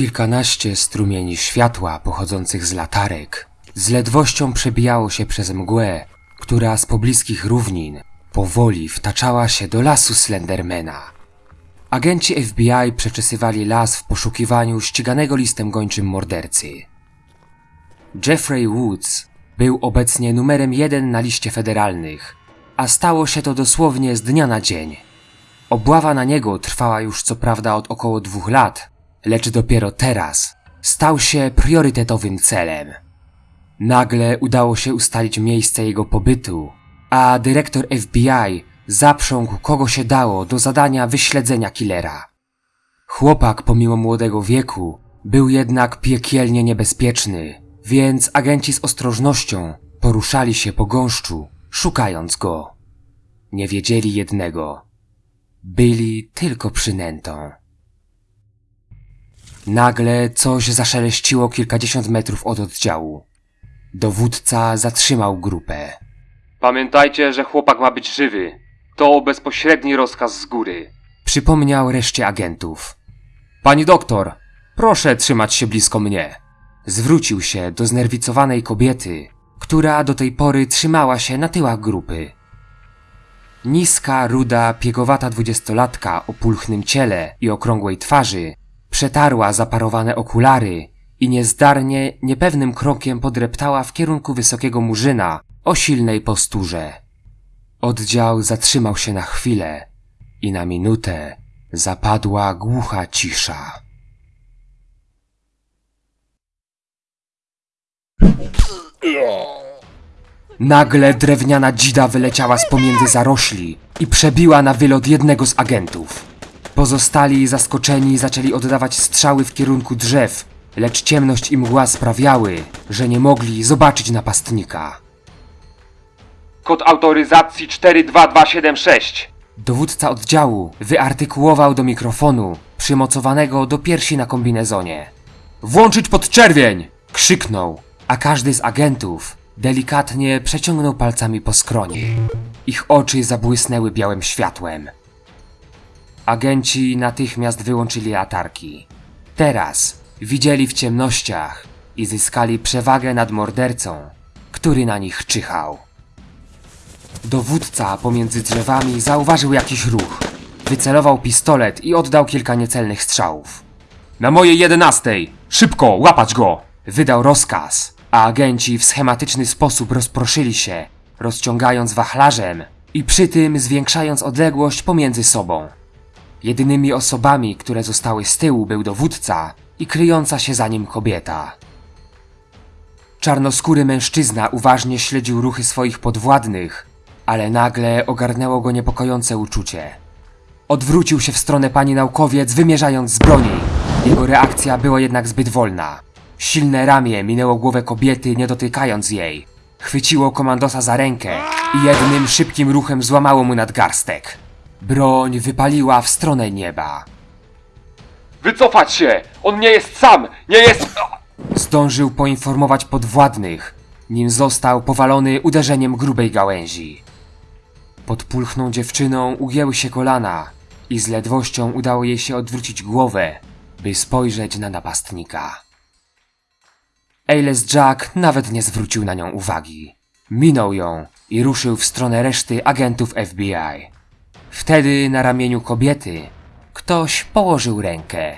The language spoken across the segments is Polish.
Kilkanaście strumieni światła pochodzących z latarek z ledwością przebijało się przez mgłę, która z pobliskich równin powoli wtaczała się do lasu Slendermana. Agenci FBI przeczesywali las w poszukiwaniu ściganego listem gończym mordercy. Jeffrey Woods był obecnie numerem jeden na liście federalnych, a stało się to dosłownie z dnia na dzień. Obława na niego trwała już co prawda od około dwóch lat, lecz dopiero teraz stał się priorytetowym celem. Nagle udało się ustalić miejsce jego pobytu, a dyrektor FBI zaprzągł kogo się dało do zadania wyśledzenia killera. Chłopak pomimo młodego wieku był jednak piekielnie niebezpieczny, więc agenci z ostrożnością poruszali się po gąszczu, szukając go. Nie wiedzieli jednego. Byli tylko przynętą. Nagle coś zaszeleściło kilkadziesiąt metrów od oddziału. Dowódca zatrzymał grupę. Pamiętajcie, że chłopak ma być żywy. To bezpośredni rozkaz z góry. Przypomniał reszcie agentów. Pani doktor, proszę trzymać się blisko mnie. Zwrócił się do znerwicowanej kobiety, która do tej pory trzymała się na tyłach grupy. Niska, ruda, piegowata dwudziestolatka o pulchnym ciele i okrągłej twarzy przetarła zaparowane okulary i niezdarnie, niepewnym krokiem podreptała w kierunku wysokiego murzyna o silnej posturze. Oddział zatrzymał się na chwilę i na minutę zapadła głucha cisza. Nagle drewniana dzida wyleciała z pomiędzy zarośli i przebiła na wylot jednego z agentów. Pozostali zaskoczeni zaczęli oddawać strzały w kierunku drzew, lecz ciemność i mgła sprawiały, że nie mogli zobaczyć napastnika. Kod autoryzacji 42276. Dowódca oddziału wyartykułował do mikrofonu, przymocowanego do piersi na kombinezonie. Włączyć podczerwień! Krzyknął, a każdy z agentów delikatnie przeciągnął palcami po skronie. Ich oczy zabłysnęły białym światłem. Agenci natychmiast wyłączyli latarki. Teraz widzieli w ciemnościach i zyskali przewagę nad mordercą, który na nich czyhał. Dowódca pomiędzy drzewami zauważył jakiś ruch. Wycelował pistolet i oddał kilka niecelnych strzałów. Na mojej jedenastej! Szybko, łapać go! Wydał rozkaz, a agenci w schematyczny sposób rozproszyli się, rozciągając wachlarzem i przy tym zwiększając odległość pomiędzy sobą. Jedynymi osobami, które zostały z tyłu był dowódca i kryjąca się za nim kobieta. Czarnoskóry mężczyzna uważnie śledził ruchy swoich podwładnych, ale nagle ogarnęło go niepokojące uczucie. Odwrócił się w stronę pani naukowiec, wymierzając z broni. Jego reakcja była jednak zbyt wolna. Silne ramię minęło głowę kobiety, nie dotykając jej. Chwyciło komandosa za rękę i jednym szybkim ruchem złamało mu nadgarstek. Broń wypaliła w stronę nieba. Wycofać się! On nie jest sam! Nie jest... Zdążył poinformować podwładnych, nim został powalony uderzeniem grubej gałęzi. Pod pulchną dziewczyną ugięły się kolana i z ledwością udało jej się odwrócić głowę, by spojrzeć na napastnika. Ailes Jack nawet nie zwrócił na nią uwagi. Minął ją i ruszył w stronę reszty agentów FBI. Wtedy na ramieniu kobiety ktoś położył rękę.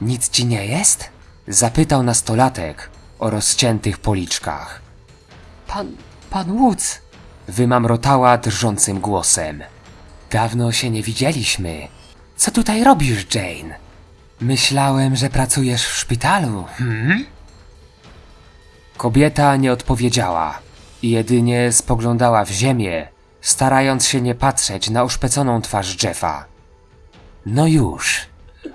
Nic ci nie jest? Zapytał nastolatek o rozciętych policzkach. Pan, pan Woods, wymamrotała drżącym głosem. Dawno się nie widzieliśmy. Co tutaj robisz, Jane? Myślałem, że pracujesz w szpitalu, hmm? Kobieta nie odpowiedziała jedynie spoglądała w ziemię, starając się nie patrzeć na uszpeconą twarz Jeffa. No już,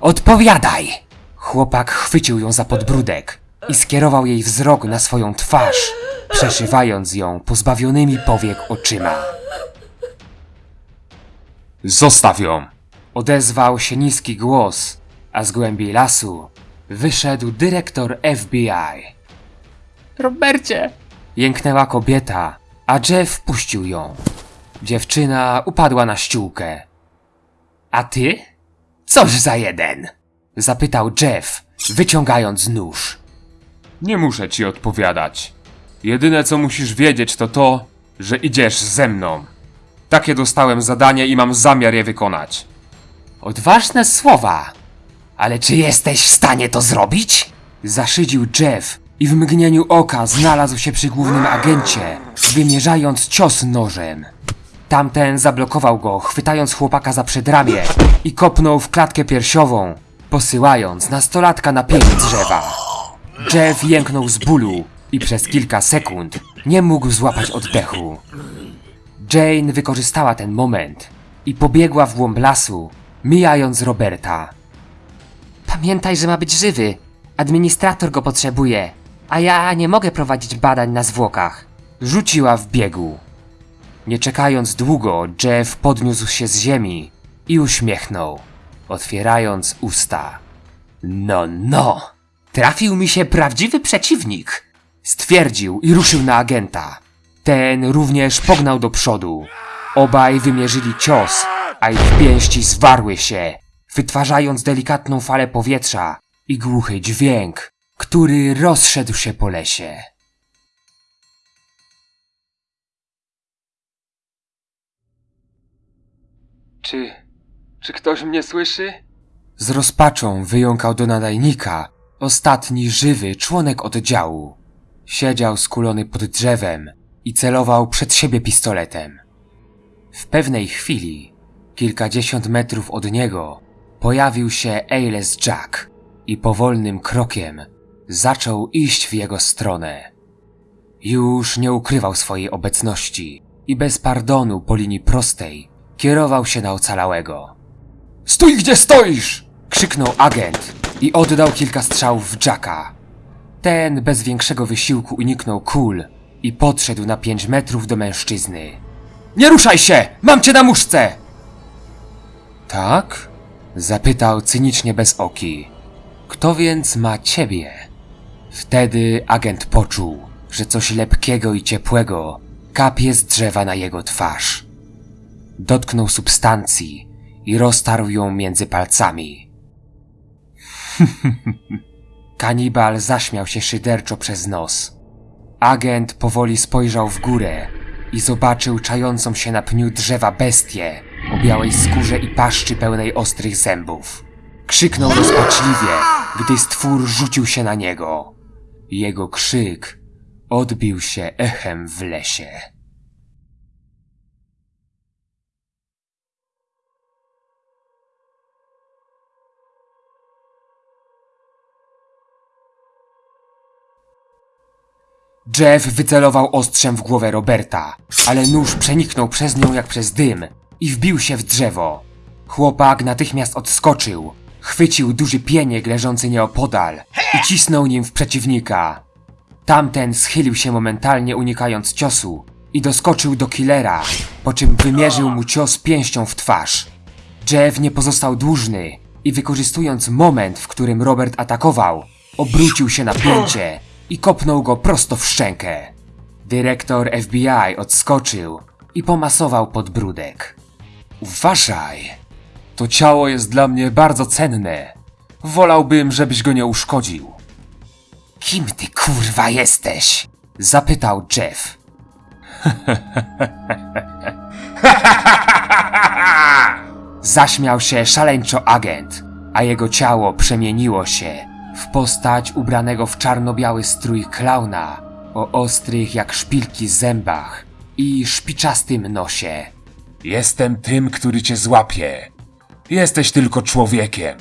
odpowiadaj! Chłopak chwycił ją za podbródek i skierował jej wzrok na swoją twarz, przeszywając ją pozbawionymi powiek oczyma. Zostaw ją! Odezwał się niski głos, a z głębi lasu wyszedł dyrektor FBI. Robercie! Jęknęła kobieta, a Jeff puścił ją. Dziewczyna upadła na ściółkę. A ty? Coż za jeden! Zapytał Jeff, wyciągając nóż. Nie muszę ci odpowiadać. Jedyne co musisz wiedzieć to to, że idziesz ze mną. Takie dostałem zadanie i mam zamiar je wykonać. Odważne słowa. Ale czy jesteś w stanie to zrobić? Zaszydził Jeff i w mgnieniu oka znalazł się przy głównym agencie, wymierzając cios nożem. Tamten zablokował go, chwytając chłopaka za przedramię i kopnął w klatkę piersiową, posyłając nastolatka na pień drzewa. Jeff jęknął z bólu i przez kilka sekund nie mógł złapać oddechu. Jane wykorzystała ten moment i pobiegła w głąb lasu, mijając Roberta. Pamiętaj, że ma być żywy. Administrator go potrzebuje, a ja nie mogę prowadzić badań na zwłokach. Rzuciła w biegu. Nie czekając długo, Jeff podniósł się z ziemi i uśmiechnął, otwierając usta. No, no! Trafił mi się prawdziwy przeciwnik! Stwierdził i ruszył na agenta. Ten również pognał do przodu. Obaj wymierzyli cios, a ich pięści zwarły się, wytwarzając delikatną falę powietrza i głuchy dźwięk, który rozszedł się po lesie. Czy. czy ktoś mnie słyszy? Z rozpaczą wyjąkał do nadajnika ostatni żywy członek oddziału. Siedział skulony pod drzewem i celował przed siebie pistoletem. W pewnej chwili, kilkadziesiąt metrów od niego, pojawił się Ailes Jack i powolnym krokiem zaczął iść w jego stronę. Już nie ukrywał swojej obecności i bez pardonu po linii prostej kierował się na ocalałego. Stój gdzie stoisz! krzyknął agent i oddał kilka strzałów w Jacka. Ten bez większego wysiłku uniknął kul i podszedł na pięć metrów do mężczyzny. Nie ruszaj się! Mam cię na muszce! Tak? Zapytał cynicznie bez oki. Kto więc ma ciebie? Wtedy agent poczuł, że coś lepkiego i ciepłego kapie z drzewa na jego twarz. Dotknął substancji i roztarł ją między palcami. Kanibal zaśmiał się szyderczo przez nos. Agent powoli spojrzał w górę i zobaczył czającą się na pniu drzewa bestię o białej skórze i paszczy pełnej ostrych zębów. Krzyknął rozpaczliwie, gdy stwór rzucił się na niego. Jego krzyk odbił się echem w lesie. Jeff wycelował ostrzem w głowę Roberta, ale nóż przeniknął przez nią jak przez dym i wbił się w drzewo. Chłopak natychmiast odskoczył, chwycił duży pieniek leżący nieopodal i cisnął nim w przeciwnika. Tamten schylił się momentalnie unikając ciosu i doskoczył do killera, po czym wymierzył mu cios pięścią w twarz. Jeff nie pozostał dłużny i wykorzystując moment, w którym Robert atakował, obrócił się na pięcie i kopnął go prosto w szczękę. Dyrektor FBI odskoczył i pomasował podbródek. Uważaj! To ciało jest dla mnie bardzo cenne. Wolałbym, żebyś go nie uszkodził. Kim ty kurwa jesteś? Zapytał Jeff. Zaśmiał się szaleńczo agent, a jego ciało przemieniło się w postać ubranego w czarno-biały strój klauna o ostrych jak szpilki zębach i szpiczastym nosie. Jestem tym, który cię złapie. Jesteś tylko człowiekiem.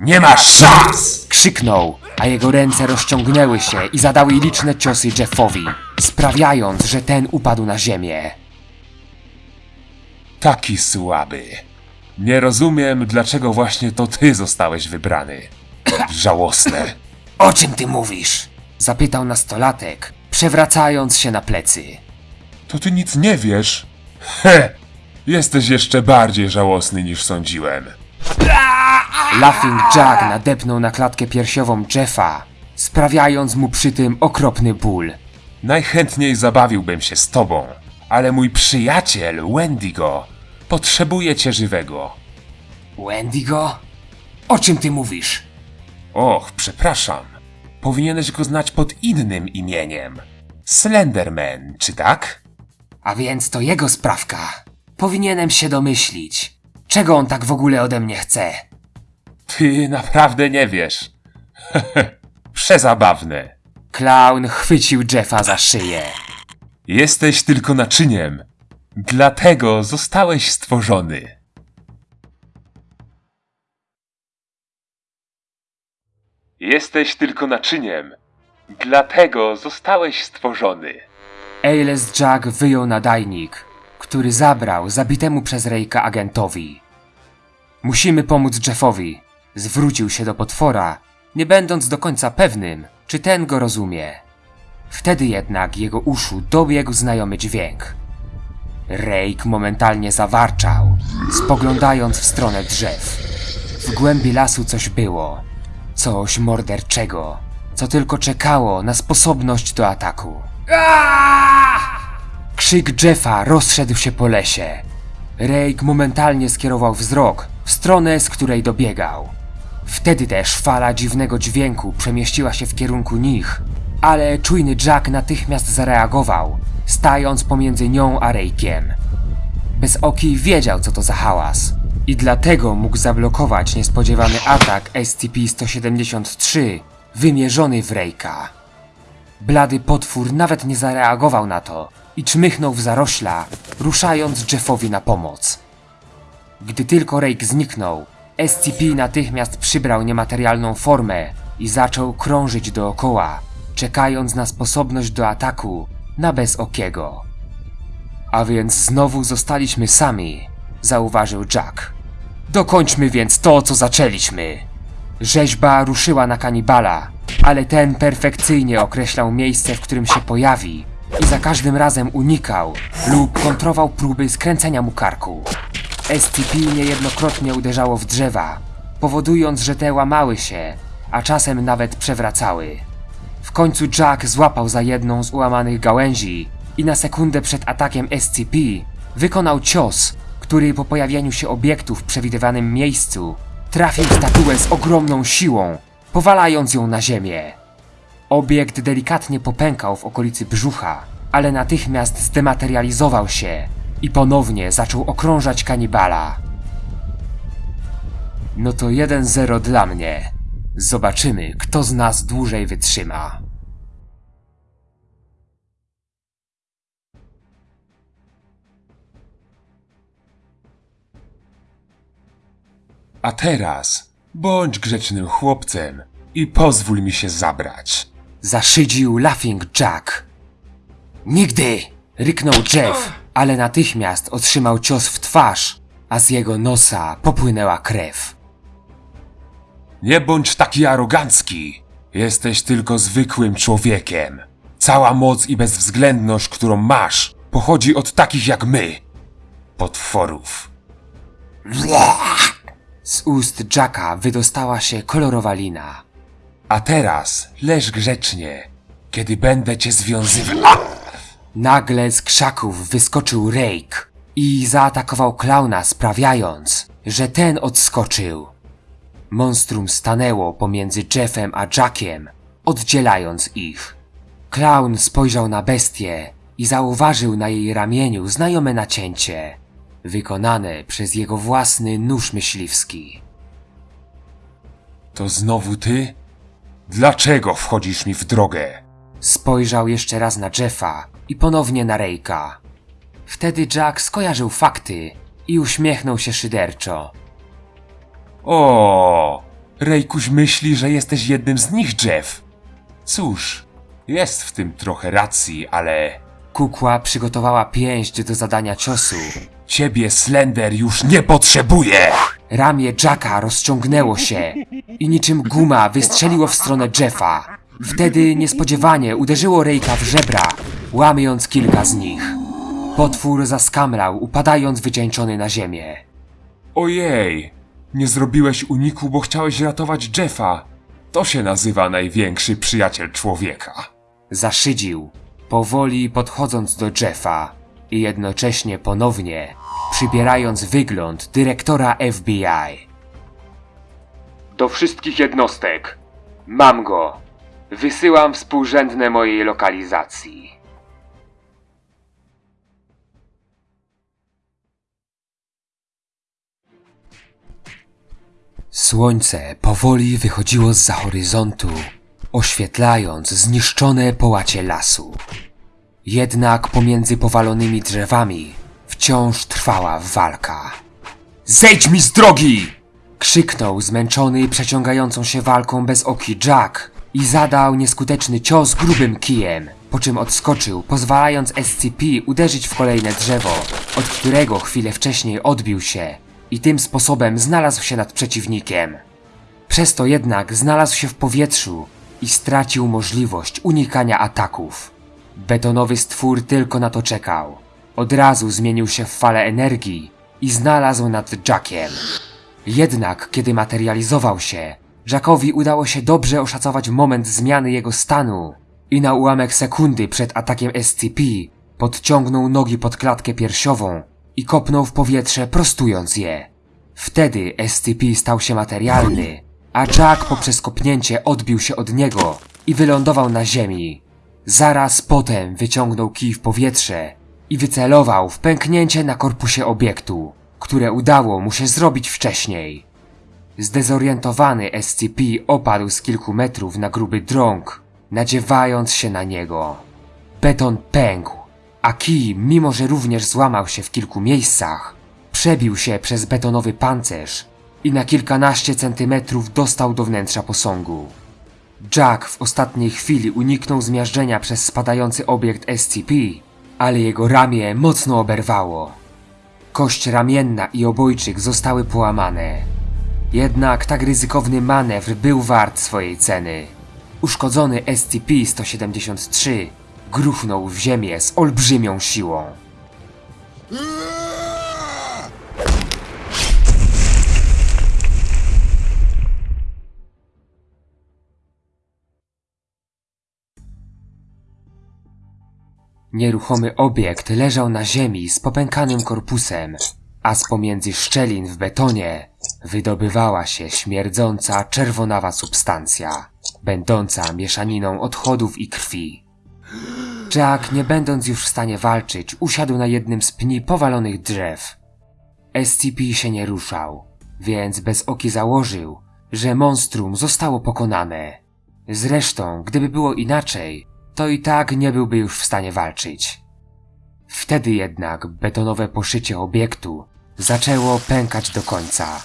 Nie masz szans! Krzyknął, a jego ręce rozciągnęły się i zadały liczne ciosy Jeffowi, sprawiając, że ten upadł na ziemię. Taki słaby. Nie rozumiem, dlaczego właśnie to ty zostałeś wybrany. Żałosne. O czym ty mówisz? Zapytał nastolatek, przewracając się na plecy. To ty nic nie wiesz? He! Jesteś jeszcze bardziej żałosny niż sądziłem. Laughing Jack nadepnął na klatkę piersiową Jeffa, sprawiając mu przy tym okropny ból. Najchętniej zabawiłbym się z tobą, ale mój przyjaciel Wendigo potrzebuje cię żywego. Wendigo? O czym ty mówisz? Och, przepraszam. Powinieneś go znać pod innym imieniem. Slenderman, czy tak? A więc to jego sprawka. Powinienem się domyślić. Czego on tak w ogóle ode mnie chce? Ty naprawdę nie wiesz. Przezabawne. Klaun chwycił Jeffa za szyję. Jesteś tylko naczyniem. Dlatego zostałeś stworzony. Jesteś tylko naczyniem. Dlatego zostałeś stworzony. Ailes Jack wyjął nadajnik, który zabrał zabitemu przez Rejka agentowi. Musimy pomóc Jeffowi. Zwrócił się do potwora, nie będąc do końca pewnym, czy ten go rozumie. Wtedy jednak jego uszu dobiegł znajomy dźwięk. Rejk momentalnie zawarczał, spoglądając w stronę drzew. W głębi lasu coś było. Coś morderczego, co tylko czekało na sposobność do ataku. Krzyk Jeffa rozszedł się po lesie. Rake momentalnie skierował wzrok w stronę, z której dobiegał. Wtedy też fala dziwnego dźwięku przemieściła się w kierunku nich, ale czujny Jack natychmiast zareagował, stając pomiędzy nią a Rake'iem. Bezoki wiedział, co to za hałas i dlatego mógł zablokować niespodziewany atak SCP-173 wymierzony w Rake'a. Blady potwór nawet nie zareagował na to i czmychnął w zarośla, ruszając Jeffowi na pomoc. Gdy tylko Rake zniknął, SCP natychmiast przybrał niematerialną formę i zaczął krążyć dookoła, czekając na sposobność do ataku na bezokiego. A więc znowu zostaliśmy sami, zauważył Jack. Dokończmy więc to, co zaczęliśmy. Rzeźba ruszyła na kanibala, ale ten perfekcyjnie określał miejsce, w którym się pojawi i za każdym razem unikał lub kontrował próby skręcenia mu karku. SCP niejednokrotnie uderzało w drzewa, powodując, że te łamały się, a czasem nawet przewracały. W końcu Jack złapał za jedną z ułamanych gałęzi i na sekundę przed atakiem SCP wykonał cios, który po pojawieniu się obiektu w przewidywanym miejscu trafił statuę z ogromną siłą, powalając ją na ziemię. Obiekt delikatnie popękał w okolicy brzucha, ale natychmiast zdematerializował się i ponownie zaczął okrążać kanibala. No to 1-0 dla mnie. Zobaczymy, kto z nas dłużej wytrzyma. A teraz bądź grzecznym chłopcem i pozwól mi się zabrać. Zaszydził Laughing Jack. Nigdy! ryknął Jeff, ale natychmiast otrzymał cios w twarz, a z jego nosa popłynęła krew. Nie bądź taki arogancki. Jesteś tylko zwykłym człowiekiem. Cała moc i bezwzględność, którą masz, pochodzi od takich jak my. Potworów. Z ust Jacka wydostała się kolorowa lina. A teraz leż grzecznie, kiedy będę cię związywał. Nagle z krzaków wyskoczył Rake i zaatakował klauna, sprawiając, że ten odskoczył. Monstrum stanęło pomiędzy Jeffem a Jackiem, oddzielając ich. Klaun spojrzał na bestię i zauważył na jej ramieniu znajome nacięcie, wykonane przez jego własny nóż myśliwski. To znowu ty? Dlaczego wchodzisz mi w drogę? Spojrzał jeszcze raz na Jeffa i ponownie na Rejka. Wtedy Jack skojarzył fakty i uśmiechnął się szyderczo. O, Rejkuś myśli, że jesteś jednym z nich, Jeff. Cóż, jest w tym trochę racji, ale Kukła przygotowała pięść do zadania ciosu. Ciebie Slender już nie potrzebuje. Ramię Jacka rozciągnęło się i niczym guma wystrzeliło w stronę Jeffa. Wtedy niespodziewanie uderzyło Rejka w żebra, łamiąc kilka z nich. Potwór zaskamlał, upadając wycieńczony na ziemię. Ojej, nie zrobiłeś uniku, bo chciałeś ratować Jeffa. To się nazywa największy przyjaciel człowieka. Zaszydził, powoli podchodząc do Jeffa i jednocześnie ponownie przybierając wygląd dyrektora FBI. Do wszystkich jednostek. Mam go. Wysyłam współrzędne mojej lokalizacji. Słońce powoli wychodziło z horyzontu, oświetlając zniszczone połacie lasu. Jednak pomiędzy powalonymi drzewami wciąż trwała walka. Zejdź mi z drogi! Krzyknął zmęczony przeciągającą się walką bez oki Jack i zadał nieskuteczny cios grubym kijem, po czym odskoczył, pozwalając SCP uderzyć w kolejne drzewo, od którego chwilę wcześniej odbił się i tym sposobem znalazł się nad przeciwnikiem. Przez to jednak znalazł się w powietrzu i stracił możliwość unikania ataków. Betonowy stwór tylko na to czekał. Od razu zmienił się w falę energii i znalazł nad Jackiem. Jednak kiedy materializował się, Jackowi udało się dobrze oszacować moment zmiany jego stanu i na ułamek sekundy przed atakiem SCP podciągnął nogi pod klatkę piersiową i kopnął w powietrze prostując je. Wtedy SCP stał się materialny, a Jack poprzez kopnięcie odbił się od niego i wylądował na ziemi. Zaraz potem wyciągnął kij w powietrze i wycelował w pęknięcie na korpusie obiektu, które udało mu się zrobić wcześniej. Zdezorientowany SCP opadł z kilku metrów na gruby drąg, nadziewając się na niego. Beton pękł, a kij, mimo że również złamał się w kilku miejscach, przebił się przez betonowy pancerz i na kilkanaście centymetrów dostał do wnętrza posągu. Jack w ostatniej chwili uniknął zmiażdżenia przez spadający obiekt SCP, ale jego ramię mocno oberwało. Kość ramienna i obojczyk zostały połamane. Jednak tak ryzykowny manewr był wart swojej ceny. Uszkodzony SCP-173 gruchnął w ziemię z olbrzymią siłą. Nieruchomy obiekt leżał na ziemi z popękanym korpusem, a z pomiędzy szczelin w betonie wydobywała się śmierdząca czerwonawa substancja, będąca mieszaniną odchodów i krwi. Jack, nie będąc już w stanie walczyć, usiadł na jednym z pni powalonych drzew. SCP się nie ruszał, więc bez oki założył, że monstrum zostało pokonane. Zresztą, gdyby było inaczej, to i tak nie byłby już w stanie walczyć. Wtedy jednak betonowe poszycie obiektu zaczęło pękać do końca.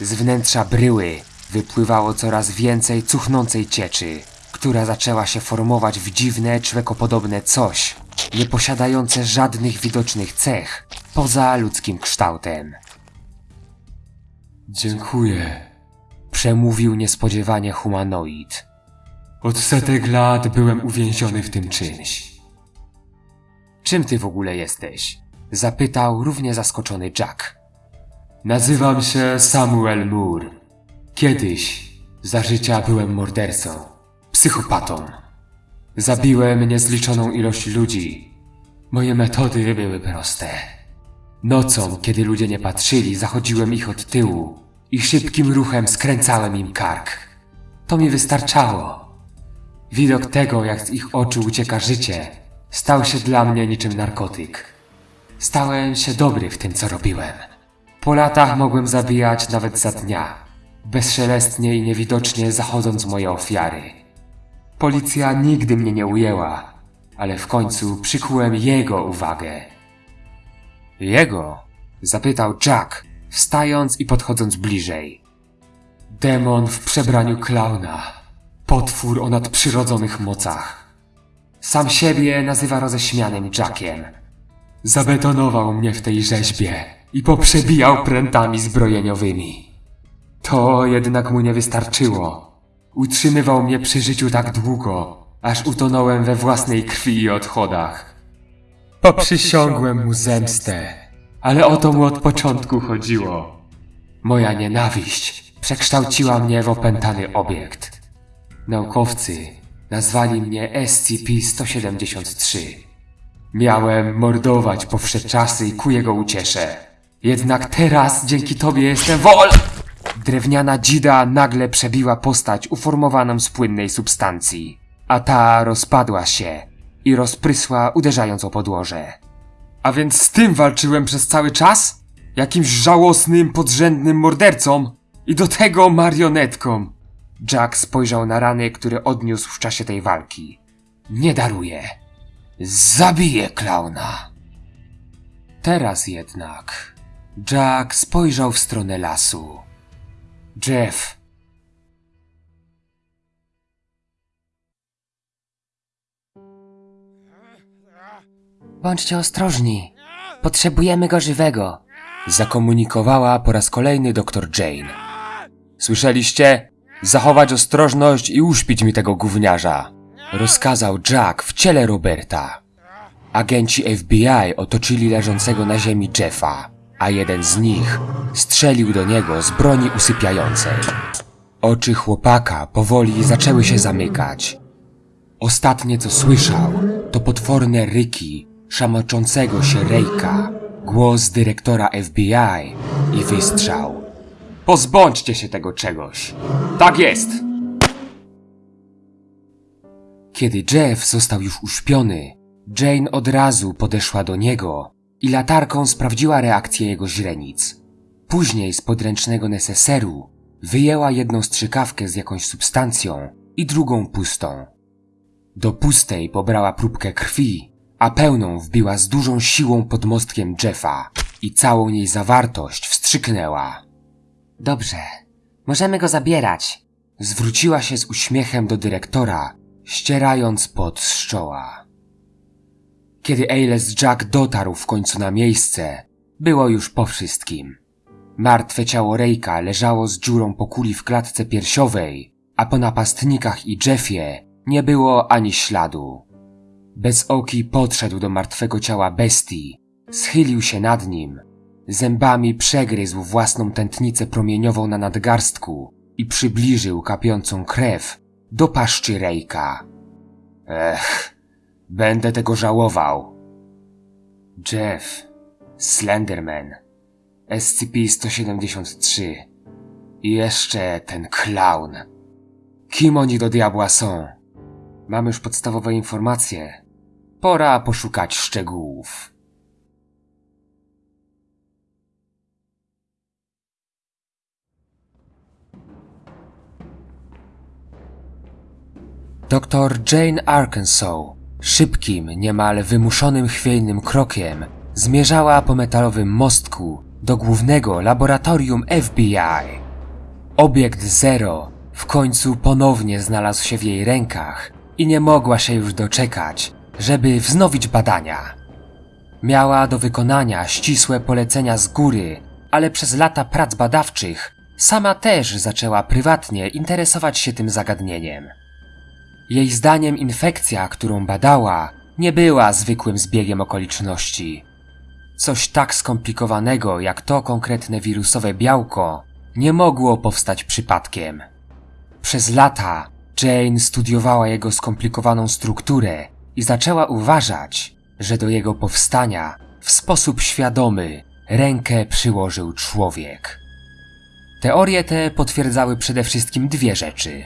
Z wnętrza bryły wypływało coraz więcej cuchnącej cieczy, która zaczęła się formować w dziwne, człekopodobne coś, nie posiadające żadnych widocznych cech poza ludzkim kształtem. Dziękuję. Przemówił niespodziewanie humanoid. Od setek lat byłem uwięziony w tym czymś. Czym ty w ogóle jesteś? Zapytał równie zaskoczony Jack. Nazywam się Samuel Moore. Kiedyś, za życia byłem mordercą, psychopatą. Zabiłem niezliczoną ilość ludzi. Moje metody były proste. Nocą, kiedy ludzie nie patrzyli, zachodziłem ich od tyłu i szybkim ruchem skręcałem im kark. To mi wystarczało. Widok tego, jak z ich oczu ucieka życie, stał się dla mnie niczym narkotyk. Stałem się dobry w tym, co robiłem. Po latach mogłem zabijać nawet za dnia, bezszelestnie i niewidocznie zachodząc moje ofiary. Policja nigdy mnie nie ujęła, ale w końcu przykułem jego uwagę. Jego? zapytał Jack, wstając i podchodząc bliżej. Demon w przebraniu klauna. Potwór o nadprzyrodzonych mocach. Sam siebie nazywa roześmianym Jackiem. Zabetonował mnie w tej rzeźbie i poprzebijał prętami zbrojeniowymi. To jednak mu nie wystarczyło. Utrzymywał mnie przy życiu tak długo, aż utonąłem we własnej krwi i odchodach. Poprzysiągłem mu zemstę, ale o to mu od początku chodziło. Moja nienawiść przekształciła mnie w opętany obiekt. Naukowcy nazwali mnie SCP-173. Miałem mordować po wsze czasy i ku jego uciesze. Jednak teraz dzięki tobie jestem wol... Drewniana dzida nagle przebiła postać uformowaną z płynnej substancji, a ta rozpadła się i rozprysła uderzając o podłoże. A więc z tym walczyłem przez cały czas? Jakimś żałosnym, podrzędnym mordercą i do tego marionetką. Jack spojrzał na rany, które odniósł w czasie tej walki. Nie daruję. Zabiję klauna. Teraz jednak Jack spojrzał w stronę lasu. Jeff. Bądźcie ostrożni. Potrzebujemy go żywego. Zakomunikowała po raz kolejny doktor Jane. Słyszeliście? Zachować ostrożność i uśpić mi tego gówniarza. Rozkazał Jack w ciele Roberta. Agenci FBI otoczyli leżącego na ziemi Jeffa, a jeden z nich strzelił do niego z broni usypiającej. Oczy chłopaka powoli zaczęły się zamykać. Ostatnie co słyszał to potworne ryki szamaczącego się Rejka, głos dyrektora FBI i wystrzał. Pozbądźcie się tego czegoś. Tak jest! Kiedy Jeff został już uśpiony, Jane od razu podeszła do niego i latarką sprawdziła reakcję jego źrenic. Później z podręcznego neseseru wyjęła jedną strzykawkę z jakąś substancją i drugą pustą. Do pustej pobrała próbkę krwi, a pełną wbiła z dużą siłą pod mostkiem Jeffa i całą jej zawartość wstrzyknęła. Dobrze, możemy go zabierać. Zwróciła się z uśmiechem do dyrektora, ścierając pot z czoła. Kiedy Ailes Jack dotarł w końcu na miejsce, było już po wszystkim. Martwe ciało Rejka leżało z dziurą po kuli w klatce piersiowej, a po napastnikach i Jeffie nie było ani śladu. Bez oki podszedł do martwego ciała bestii, schylił się nad nim, zębami przegryzł własną tętnicę promieniową na nadgarstku i przybliżył kapiącą krew do paszczy Rejka. Ech, będę tego żałował. Jeff, Slenderman, SCP-173 i jeszcze ten clown. Kim oni do diabła są? Mamy już podstawowe informacje. Pora poszukać szczegółów. Doktor Jane Arkansas szybkim, niemal wymuszonym chwiejnym krokiem zmierzała po metalowym mostku do głównego laboratorium FBI. Obiekt Zero w końcu ponownie znalazł się w jej rękach i nie mogła się już doczekać, żeby wznowić badania. Miała do wykonania ścisłe polecenia z góry, ale przez lata prac badawczych sama też zaczęła prywatnie interesować się tym zagadnieniem. Jej zdaniem infekcja, którą badała, nie była zwykłym zbiegiem okoliczności. Coś tak skomplikowanego jak to konkretne wirusowe białko nie mogło powstać przypadkiem. Przez lata Jane studiowała jego skomplikowaną strukturę i zaczęła uważać, że do jego powstania w sposób świadomy rękę przyłożył człowiek. Teorie te potwierdzały przede wszystkim dwie rzeczy.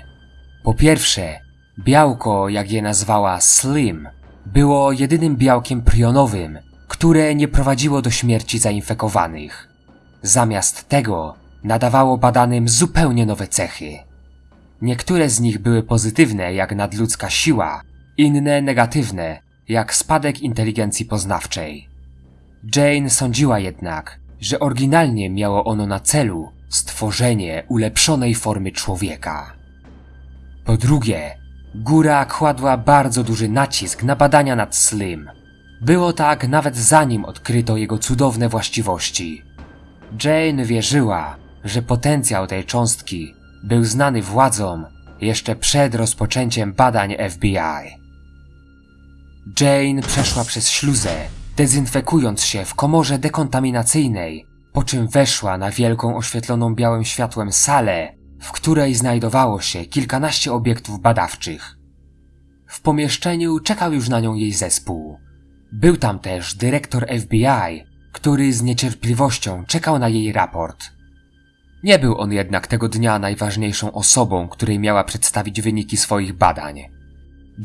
Po pierwsze, białko, jak je nazwała Slim, było jedynym białkiem prionowym, które nie prowadziło do śmierci zainfekowanych. Zamiast tego nadawało badanym zupełnie nowe cechy. Niektóre z nich były pozytywne jak nadludzka siła, inne negatywne jak spadek inteligencji poznawczej. Jane sądziła jednak, że oryginalnie miało ono na celu stworzenie ulepszonej formy człowieka. Po drugie, góra kładła bardzo duży nacisk na badania nad Slim. Było tak nawet zanim odkryto jego cudowne właściwości. Jane wierzyła, że potencjał tej cząstki był znany władzom jeszcze przed rozpoczęciem badań FBI. Jane przeszła przez śluzę, dezynfekując się w komorze dekontaminacyjnej, po czym weszła na wielką oświetloną białym światłem salę, w której znajdowało się kilkanaście obiektów badawczych. W pomieszczeniu czekał już na nią jej zespół. Był tam też dyrektor FBI, który z niecierpliwością czekał na jej raport. Nie był on jednak tego dnia najważniejszą osobą, której miała przedstawić wyniki swoich badań.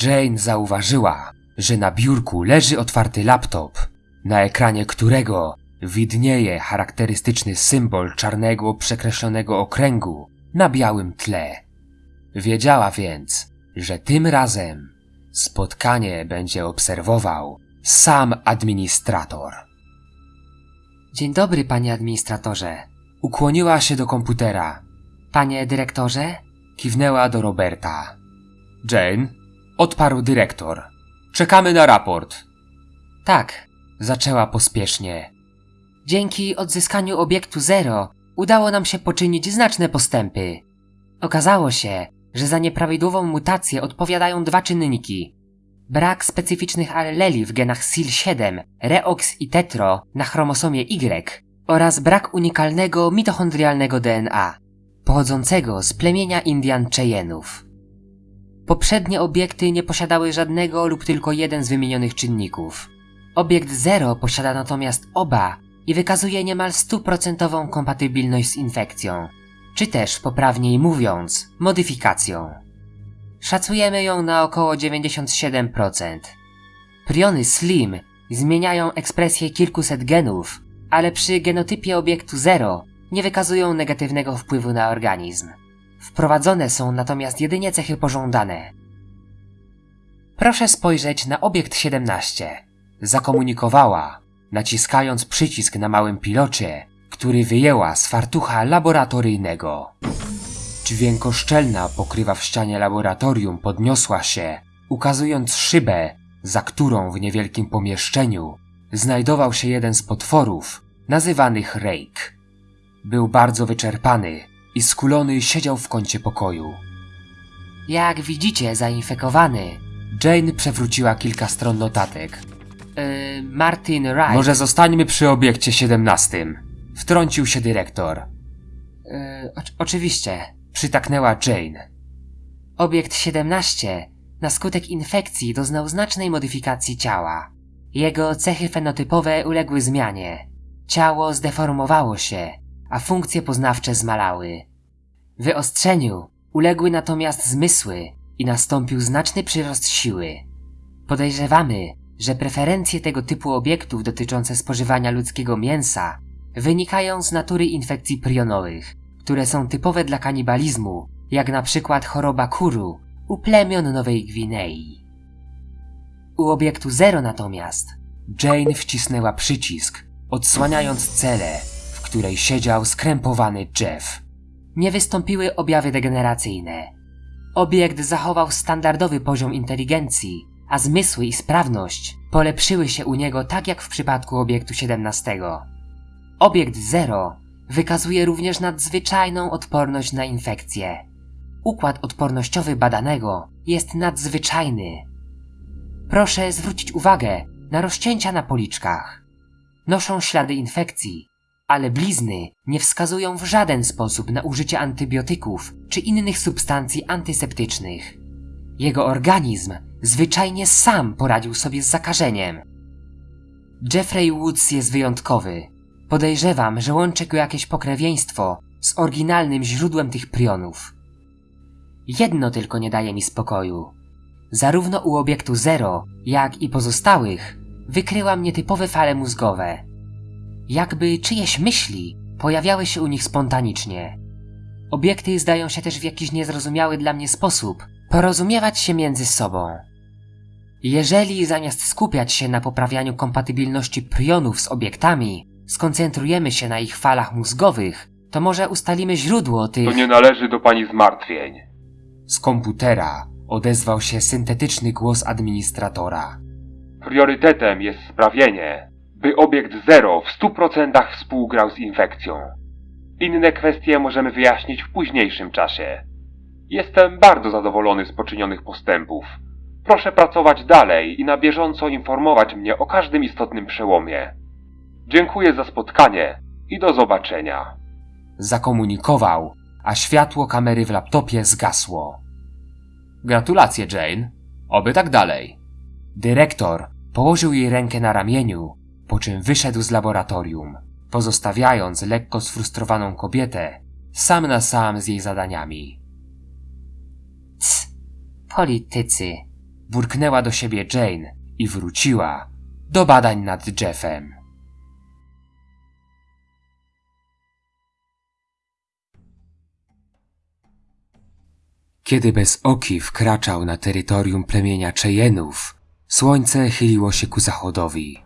Jane zauważyła, że na biurku leży otwarty laptop, na ekranie którego widnieje charakterystyczny symbol czarnego przekreślonego okręgu na białym tle. Wiedziała więc, że tym razem spotkanie będzie obserwował sam administrator. Dzień dobry, panie administratorze. Ukłoniła się do komputera. Panie dyrektorze? Kiwnęła do Roberta. Jane, odparł dyrektor. Czekamy na raport. Tak, zaczęła pospiesznie. Dzięki odzyskaniu obiektu Zero udało nam się poczynić znaczne postępy. Okazało się, że za nieprawidłową mutację odpowiadają dwa czynniki. Brak specyficznych alleli w genach SIL7, REOX i TETRO na chromosomie Y oraz brak unikalnego mitochondrialnego DNA, pochodzącego z plemienia Indian Cheyenne'ów. Poprzednie obiekty nie posiadały żadnego lub tylko jeden z wymienionych czynników. Obiekt 0 posiada natomiast oba i wykazuje niemal stuprocentową kompatybilność z infekcją, czy też poprawniej mówiąc, modyfikacją. Szacujemy ją na około 97%. Priony SLIM zmieniają ekspresję kilkuset genów, ale przy genotypie obiektu 0 nie wykazują negatywnego wpływu na organizm. Wprowadzone są natomiast jedynie cechy pożądane. Proszę spojrzeć na obiekt 17. Zakomunikowała, naciskając przycisk na małym pilocie, który wyjęła z fartucha laboratoryjnego. Dźwiękoszczelna pokrywa w ścianie laboratorium podniosła się, ukazując szybę, za którą w niewielkim pomieszczeniu znajdował się jeden z potworów, nazywanych Rake. Był bardzo wyczerpany i skulony siedział w kącie pokoju. Jak widzicie, zainfekowany. Jane przewróciła kilka stron notatek. Yy, Martin Wright. Może zostańmy przy obiekcie 17. Wtrącił się dyrektor. Oczy- oczywiście, przytaknęła Jane. Obiekt 17 na skutek infekcji doznał znacznej modyfikacji ciała. Jego cechy fenotypowe uległy zmianie. Ciało zdeformowało się, a funkcje poznawcze zmalały. Wyostrzeniu uległy natomiast zmysły i nastąpił znaczny przyrost siły. Podejrzewamy, że preferencje tego typu obiektów dotyczące spożywania ludzkiego mięsa wynikają z natury infekcji prionowych, które są typowe dla kanibalizmu, jak na przykład choroba kuru u plemion Nowej Gwinei. U obiektu zero natomiast Jane wcisnęła przycisk, odsłaniając celę, w której siedział skrępowany Jeff. Nie wystąpiły objawy degeneracyjne. Obiekt zachował standardowy poziom inteligencji, a zmysły i sprawność polepszyły się u niego tak jak w przypadku obiektu 17. Obiekt 0 wykazuje również nadzwyczajną odporność na infekcje. Układ odpornościowy badanego jest nadzwyczajny. Proszę zwrócić uwagę na rozcięcia na policzkach. Noszą ślady infekcji, ale blizny nie wskazują w żaden sposób na użycie antybiotyków czy innych substancji antyseptycznych. Jego organizm zwyczajnie sam poradził sobie z zakażeniem. Jeffrey Woods jest wyjątkowy. Podejrzewam, że łączy go jakieś pokrewieństwo z oryginalnym źródłem tych prionów. Jedno tylko nie daje mi spokoju. Zarówno u obiektu Zero, jak i pozostałych wykryłam nietypowe fale mózgowe. Jakby czyjeś myśli pojawiały się u nich spontanicznie. Obiekty zdają się też w jakiś niezrozumiały dla mnie sposób porozumiewać się między sobą. Jeżeli zamiast skupiać się na poprawianiu kompatybilności prionów z obiektami, skoncentrujemy się na ich falach mózgowych, to może ustalimy źródło tych... To nie należy do pani zmartwień. Z komputera odezwał się syntetyczny głos administratora. Priorytetem jest sprawienie, by obiekt zero w 100% współgrał z infekcją. Inne kwestie możemy wyjaśnić w późniejszym czasie. Jestem bardzo zadowolony z poczynionych postępów. Proszę pracować dalej i na bieżąco informować mnie o każdym istotnym przełomie. Dziękuję za spotkanie i do zobaczenia. Zakomunikował, a światło kamery w laptopie zgasło. Gratulacje, Jane. Oby tak dalej. Dyrektor położył jej rękę na ramieniu, po czym wyszedł z laboratorium, pozostawiając lekko sfrustrowaną kobietę sam na sam z jej zadaniami. Cs, politycy, burknęła do siebie Jane i wróciła do badań nad Jeffem. Kiedy bez oki wkraczał na terytorium plemienia Cheyenne'ów, słońce chyliło się ku zachodowi.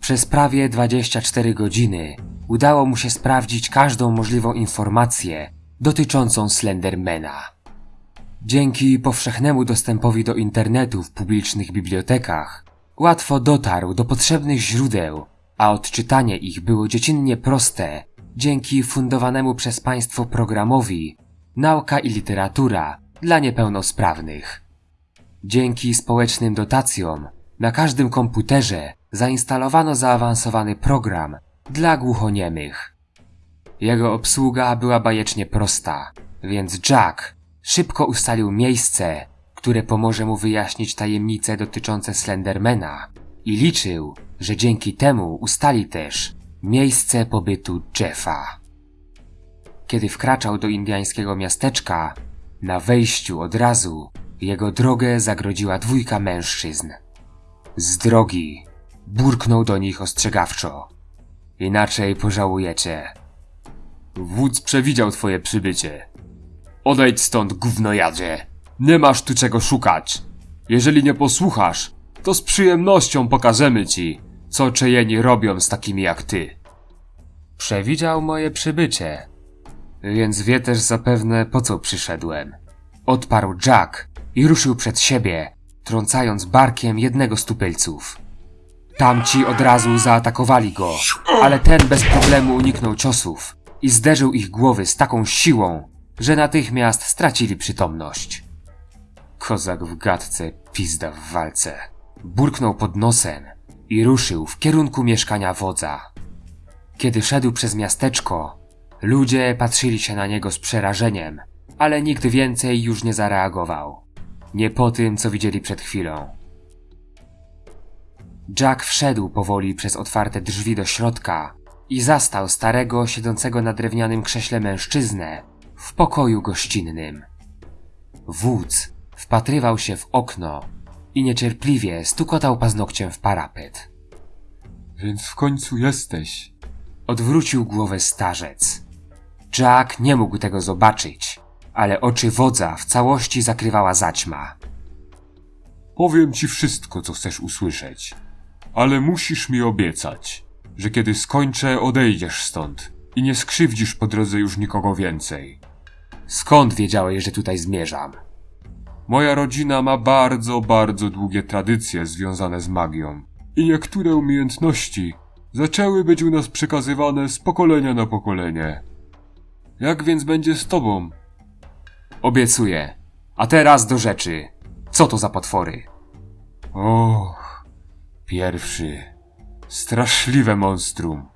Przez prawie 24 godziny udało mu się sprawdzić każdą możliwą informację dotyczącą Slendermana. Dzięki powszechnemu dostępowi do internetu w publicznych bibliotekach łatwo dotarł do potrzebnych źródeł, a odczytanie ich było dziecinnie proste dzięki fundowanemu przez państwo programowi Nauka i literatura dla niepełnosprawnych. Dzięki społecznym dotacjom na każdym komputerze zainstalowano zaawansowany program dla głuchoniemych. Jego obsługa była bajecznie prosta, więc Jack szybko ustalił miejsce, które pomoże mu wyjaśnić tajemnice dotyczące Slendermana i liczył, że dzięki temu ustali też miejsce pobytu Jeffa. Kiedy wkraczał do indiańskiego miasteczka, na wejściu od razu jego drogę zagrodziła dwójka mężczyzn. Z drogi burknął do nich ostrzegawczo. Inaczej pożałujecie. Wódz przewidział twoje przybycie. Odejdź stąd, gównojadzie. Nie masz tu czego szukać. Jeżeli nie posłuchasz, to z przyjemnością pokażemy ci, co czejeni robią z takimi jak ty. Przewidział moje przybycie, więc wie też zapewne po co przyszedłem. Odparł Jack i ruszył przed siebie, trącając barkiem jednego z tupylców. Tamci od razu zaatakowali go, ale ten bez problemu uniknął ciosów i zderzył ich głowy z taką siłą, że natychmiast stracili przytomność. Kozak w gadce, pizda w walce. Burknął pod nosem i ruszył w kierunku mieszkania wodza. Kiedy szedł przez miasteczko, ludzie patrzyli się na niego z przerażeniem, ale nikt więcej już nie zareagował. Nie po tym, co widzieli przed chwilą. Jack wszedł powoli przez otwarte drzwi do środka i zastał starego, siedzącego na drewnianym krześle mężczyznę w pokoju gościnnym. Wódz wpatrywał się w okno i niecierpliwie stukotał paznokciem w parapet. Więc w końcu jesteś. Odwrócił głowę starzec. Jack nie mógł tego zobaczyć, ale oczy wodza w całości zakrywała zaćma. Powiem ci wszystko, co chcesz usłyszeć. Ale musisz mi obiecać, że kiedy skończę, odejdziesz stąd i nie skrzywdzisz po drodze już nikogo więcej. Skąd wiedziałeś, że tutaj zmierzam? Moja rodzina ma bardzo, bardzo długie tradycje związane z magią i niektóre umiejętności zaczęły być u nas przekazywane z pokolenia na pokolenie. Jak więc będzie z tobą? Obiecuję. A teraz do rzeczy. Co to za potwory? Och, pierwszy. Straszliwe monstrum.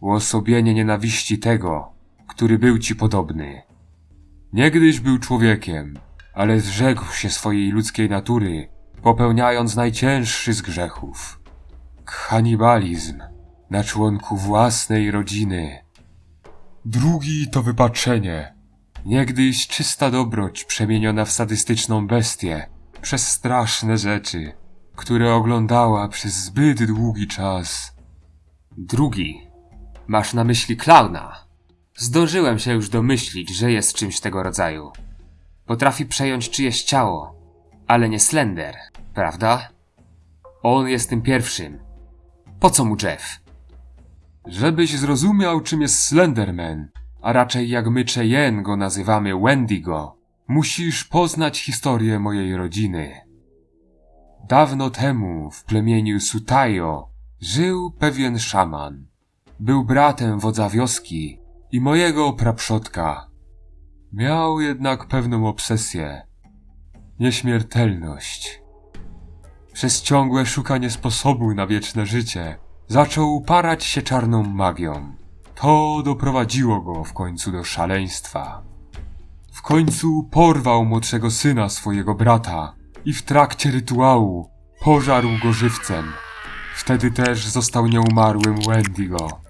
Uosobienie nienawiści tego, który był ci podobny. Niegdyś był człowiekiem, ale zrzekł się swojej ludzkiej natury, popełniając najcięższy z grzechów. Kanibalizm na członku własnej rodziny. Drugi to wypaczenie. Niegdyś czysta dobroć przemieniona w sadystyczną bestię przez straszne rzeczy, które oglądała przez zbyt długi czas. Drugi. Masz na myśli klauna. Zdążyłem się już domyślić, że jest czymś tego rodzaju. Potrafi przejąć czyjeś ciało, ale nie Slender, prawda? On jest tym pierwszym. Po co mu Jeff? Żebyś zrozumiał, czym jest Slenderman, a raczej jak my Cheyenne go nazywamy Wendigo, musisz poznać historię mojej rodziny. Dawno temu w plemieniu Sutayo żył pewien szaman. Był bratem wodza wioski i mojego praprzodka. Miał jednak pewną obsesję. Nieśmiertelność. Przez ciągłe szukanie sposobu na wieczne życie zaczął parać się czarną magią. To doprowadziło go w końcu do szaleństwa. W końcu porwał młodszego syna swojego brata i w trakcie rytuału pożarł go żywcem. Wtedy też został nieumarłym Wendigo.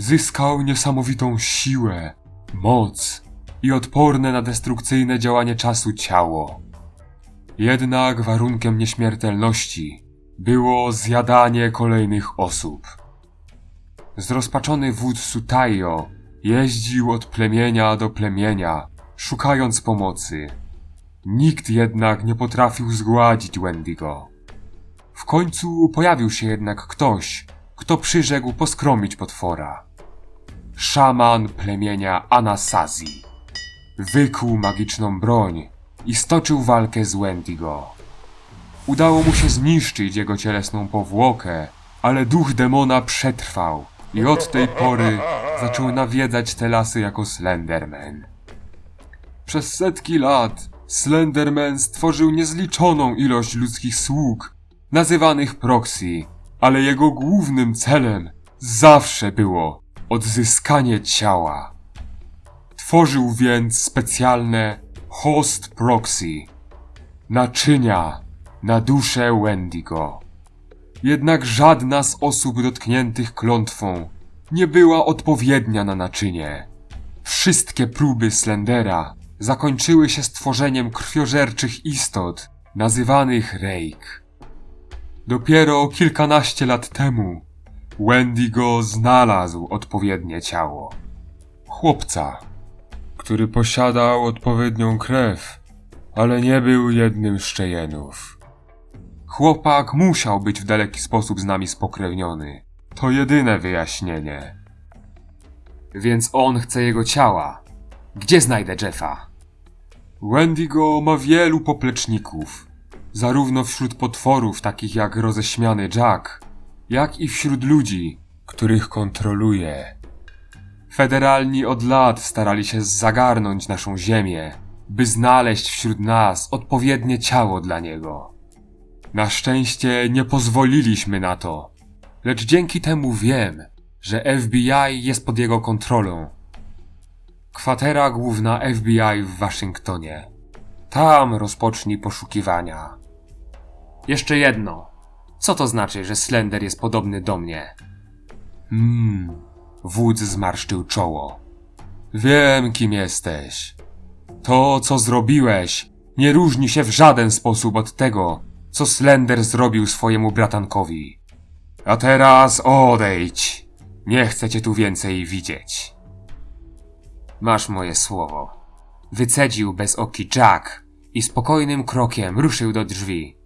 Zyskał niesamowitą siłę moc i odporne na destrukcyjne działanie czasu ciało. Jednak warunkiem nieśmiertelności było zjadanie kolejnych osób. Zrozpaczony wódz Sutaio jeździł od plemienia do plemienia, szukając pomocy. Nikt jednak nie potrafił zgładzić Wendigo. W końcu pojawił się jednak ktoś, kto przyrzekł poskromić potwora. Szaman plemienia Anasazi. Wykuł magiczną broń i stoczył walkę z Wendigo. Udało mu się zniszczyć jego cielesną powłokę, ale duch demona przetrwał i od tej pory zaczął nawiedzać te lasy jako Slenderman. Przez setki lat Slenderman stworzył niezliczoną ilość ludzkich sług, nazywanych proxy, ale jego głównym celem zawsze było odzyskanie ciała. Tworzył więc specjalne host proxy, naczynia na duszę Wendigo. Jednak żadna z osób dotkniętych klątwą nie była odpowiednia na naczynie. Wszystkie próby Slendera zakończyły się stworzeniem krwiożerczych istot, nazywanych Rake. Dopiero kilkanaście lat temu Wendigo znalazł odpowiednie ciało. Chłopca, który posiadał odpowiednią krew, ale nie był jednym z Cheyenne'ów. Chłopak musiał być w daleki sposób z nami spokrewniony. To jedyne wyjaśnienie. Więc on chce jego ciała. Gdzie znajdę Jeffa? Wendigo ma wielu popleczników, zarówno wśród potworów takich jak roześmiany Jack, jak i wśród ludzi, których kontroluje. Federalni od lat starali się zagarnąć naszą ziemię, by znaleźć wśród nas odpowiednie ciało dla niego. Na szczęście nie pozwoliliśmy na to, lecz dzięki temu wiem, że FBI jest pod jego kontrolą. Kwatera główna FBI w Waszyngtonie. Tam rozpocznij poszukiwania. Jeszcze jedno. Co to znaczy, że Slender jest podobny do mnie? Hmm, wódz zmarszczył czoło. Wiem, kim jesteś. To, co zrobiłeś, nie różni się w żaden sposób od tego, co Slender zrobił swojemu bratankowi. A teraz odejdź. Nie chcę cię tu więcej widzieć. Masz moje słowo. Wycedził bez oki Jack i spokojnym krokiem ruszył do drzwi.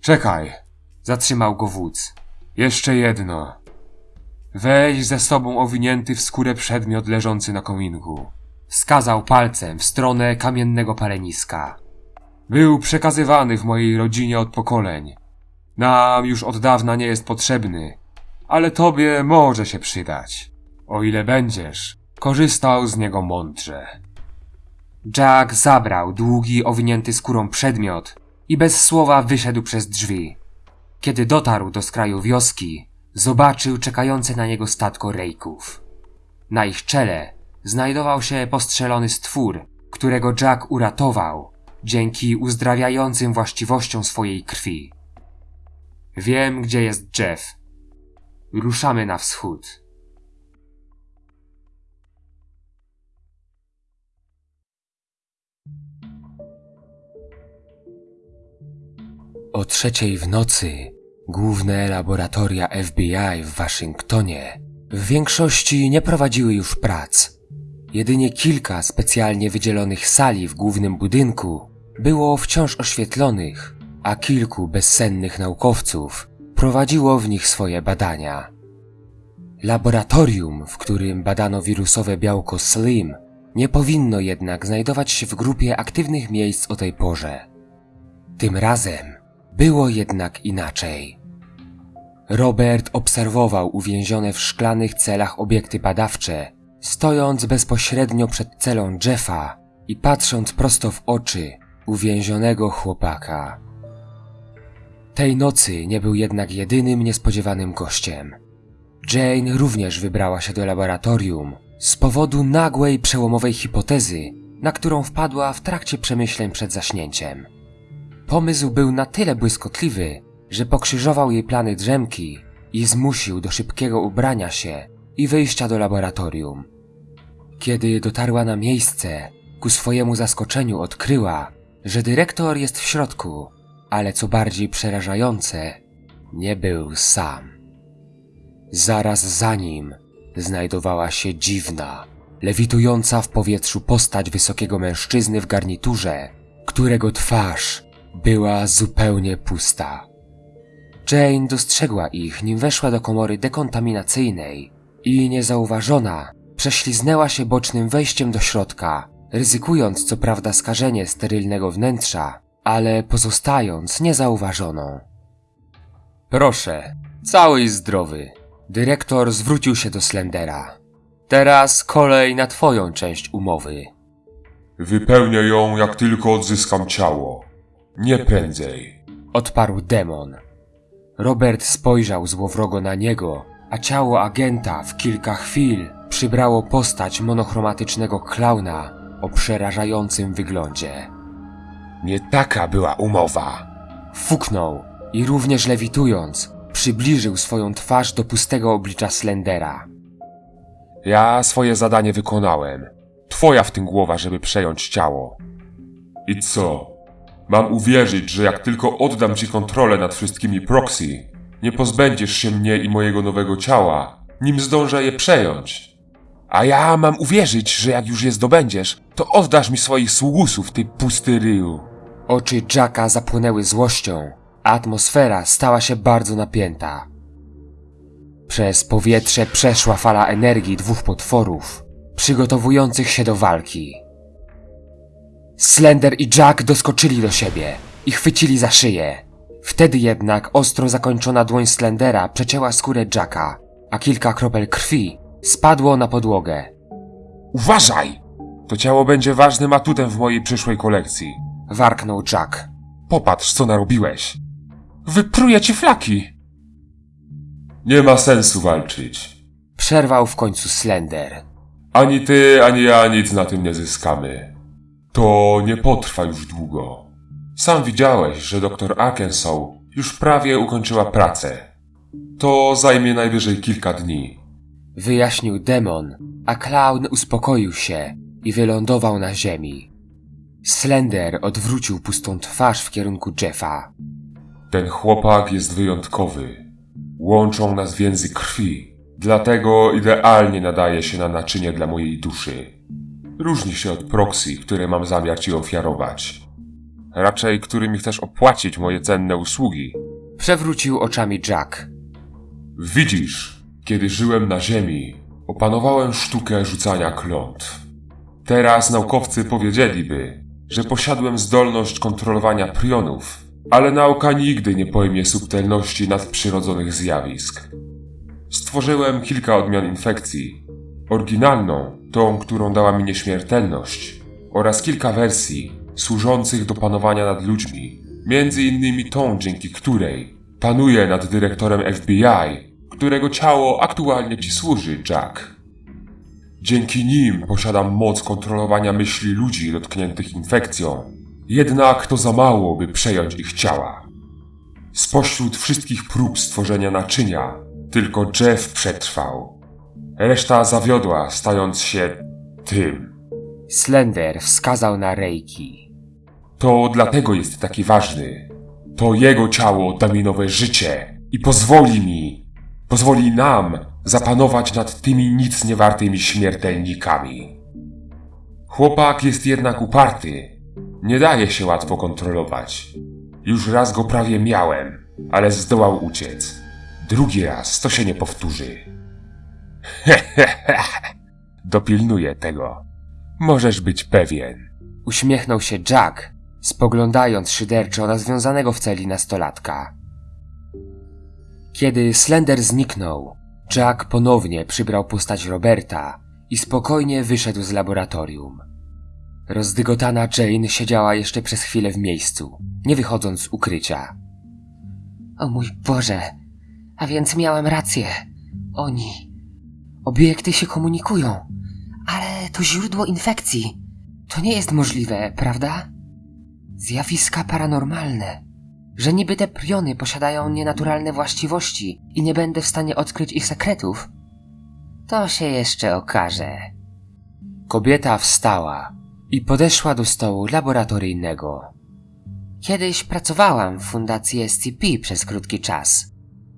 Czekaj, Zatrzymał go wódz. jeszcze jedno. Weź ze sobą owinięty w skórę przedmiot leżący na kominku. Wskazał palcem w stronę kamiennego paleniska. Był przekazywany w mojej rodzinie od pokoleń. Nam już od dawna nie jest potrzebny, ale tobie może się przydać, o ile będziesz korzystał z niego mądrze. Jack zabrał długi, owinięty skórą przedmiot i bez słowa wyszedł przez drzwi. Kiedy dotarł do skraju wioski, zobaczył czekające na niego statko rejków. Na ich czele znajdował się postrzelony stwór, którego Jack uratował dzięki uzdrawiającym właściwościom swojej krwi. Wiem, gdzie jest Jeff. Ruszamy na wschód. O trzeciej w nocy główne laboratoria FBI w Waszyngtonie w większości nie prowadziły już prac. Jedynie kilka specjalnie wydzielonych sali w głównym budynku było wciąż oświetlonych, a kilku bezsennych naukowców prowadziło w nich swoje badania. Laboratorium, w którym badano wirusowe białko Slim, nie powinno jednak znajdować się w grupie aktywnych miejsc o tej porze. Tym razem było jednak inaczej. Robert obserwował uwięzione w szklanych celach obiekty badawcze, stojąc bezpośrednio przed celą Jeffa i patrząc prosto w oczy uwięzionego chłopaka. Tej nocy nie był jednak jedynym niespodziewanym gościem. Jane również wybrała się do laboratorium z powodu nagłej, przełomowej hipotezy, na którą wpadła w trakcie przemyśleń przed zaśnięciem. Pomysł był na tyle błyskotliwy, że pokrzyżował jej plany drzemki i zmusił do szybkiego ubrania się i wyjścia do laboratorium. Kiedy dotarła na miejsce, ku swojemu zaskoczeniu odkryła, że dyrektor jest w środku, ale co bardziej przerażające, nie był sam. Zaraz za nim znajdowała się dziwna, lewitująca w powietrzu postać wysokiego mężczyzny w garniturze, którego twarz była zupełnie pusta. Jane dostrzegła ich, nim weszła do komory dekontaminacyjnej i niezauważona prześliznęła się bocznym wejściem do środka, ryzykując co prawda skażenie sterylnego wnętrza, ale pozostając niezauważoną. Proszę, cały i zdrowy. Dyrektor zwrócił się do Slendera. Teraz kolej na twoją część umowy. Wypełnię ją, jak tylko odzyskam ciało. Nie prędzej. Odparł demon. Robert spojrzał złowrogo na niego, a ciało agenta w kilka chwil przybrało postać monochromatycznego klauna o przerażającym wyglądzie. Nie taka była umowa. Fuknął i również lewitując, przybliżył swoją twarz do pustego oblicza Slendera. Ja swoje zadanie wykonałem. Twoja w tym głowa, żeby przejąć ciało. I co? Mam uwierzyć, że jak tylko oddam ci kontrolę nad wszystkimi proxy, nie pozbędziesz się mnie i mojego nowego ciała, nim zdążę je przejąć. A ja mam uwierzyć, że jak już je zdobędziesz, to oddasz mi swoich sługusów, ty pusty ryju. Oczy Jacka zapłonęły złością, a atmosfera stała się bardzo napięta. Przez powietrze przeszła fala energii dwóch potworów, przygotowujących się do walki. Slender i Jack doskoczyli do siebie i chwycili za szyję. Wtedy jednak ostro zakończona dłoń Slendera przecięła skórę Jacka, a kilka kropel krwi spadło na podłogę. Uważaj! To ciało będzie ważnym atutem w mojej przyszłej kolekcji. Warknął Jack. Popatrz, co narobiłeś. Wypruję ci flaki! Nie ma sensu walczyć. Przerwał w końcu Slender. Ani ty, ani ja nic na tym nie zyskamy. To nie potrwa już długo. Sam widziałeś, że dr Arkansas już prawie ukończyła pracę. To zajmie najwyżej kilka dni. Wyjaśnił demon, a klaun uspokoił się i wylądował na ziemi. Slender odwrócił pustą twarz w kierunku Jeffa. Ten chłopak jest wyjątkowy. Łączą nas więzy krwi, dlatego idealnie nadaje się na naczynie dla mojej duszy. Różni się od proxy, które mam zamiar ci ofiarować. Raczej którymi chcesz opłacić moje cenne usługi. Przewrócił oczami Jack. Widzisz, kiedy żyłem na Ziemi, opanowałem sztukę rzucania klątw. Teraz naukowcy powiedzieliby, że posiadłem zdolność kontrolowania prionów, ale nauka nigdy nie pojmie subtelności nadprzyrodzonych zjawisk. Stworzyłem kilka odmian infekcji. Oryginalną, tą, którą dała mi nieśmiertelność, oraz kilka wersji służących do panowania nad ludźmi, między innymi tą, dzięki której panuję nad dyrektorem FBI, którego ciało aktualnie ci służy, Jack. Dzięki nim posiadam moc kontrolowania myśli ludzi dotkniętych infekcją, jednak to za mało, by przejąć ich ciała. Spośród wszystkich prób stworzenia naczynia, tylko Jeff przetrwał. Reszta zawiodła, stając się tym. Slender wskazał na Reiki. To dlatego jest taki ważny. To jego ciało da mi nowe życie i pozwoli mi, pozwoli nam zapanować nad tymi nic niewartymi śmiertelnikami. Chłopak jest jednak uparty. Nie daje się łatwo kontrolować. Już raz go prawie miałem, ale zdołał uciec. Drugi raz to się nie powtórzy. Dopilnuję tego. Możesz być pewien. Uśmiechnął się Jack, spoglądając szyderczo na związanego w celi nastolatka. Kiedy Slender zniknął, Jack ponownie przybrał postać Roberta i spokojnie wyszedł z laboratorium. Rozdygotana Jane siedziała jeszcze przez chwilę w miejscu, nie wychodząc z ukrycia. O mój Boże, a więc miałem rację. Oni. Obiekty się komunikują, ale to źródło infekcji. To nie jest możliwe, prawda? Zjawiska paranormalne. Że niby te priony posiadają nienaturalne właściwości i nie będę w stanie odkryć ich sekretów. To się jeszcze okaże. Kobieta wstała i podeszła do stołu laboratoryjnego. Kiedyś pracowałam w fundacji SCP przez krótki czas.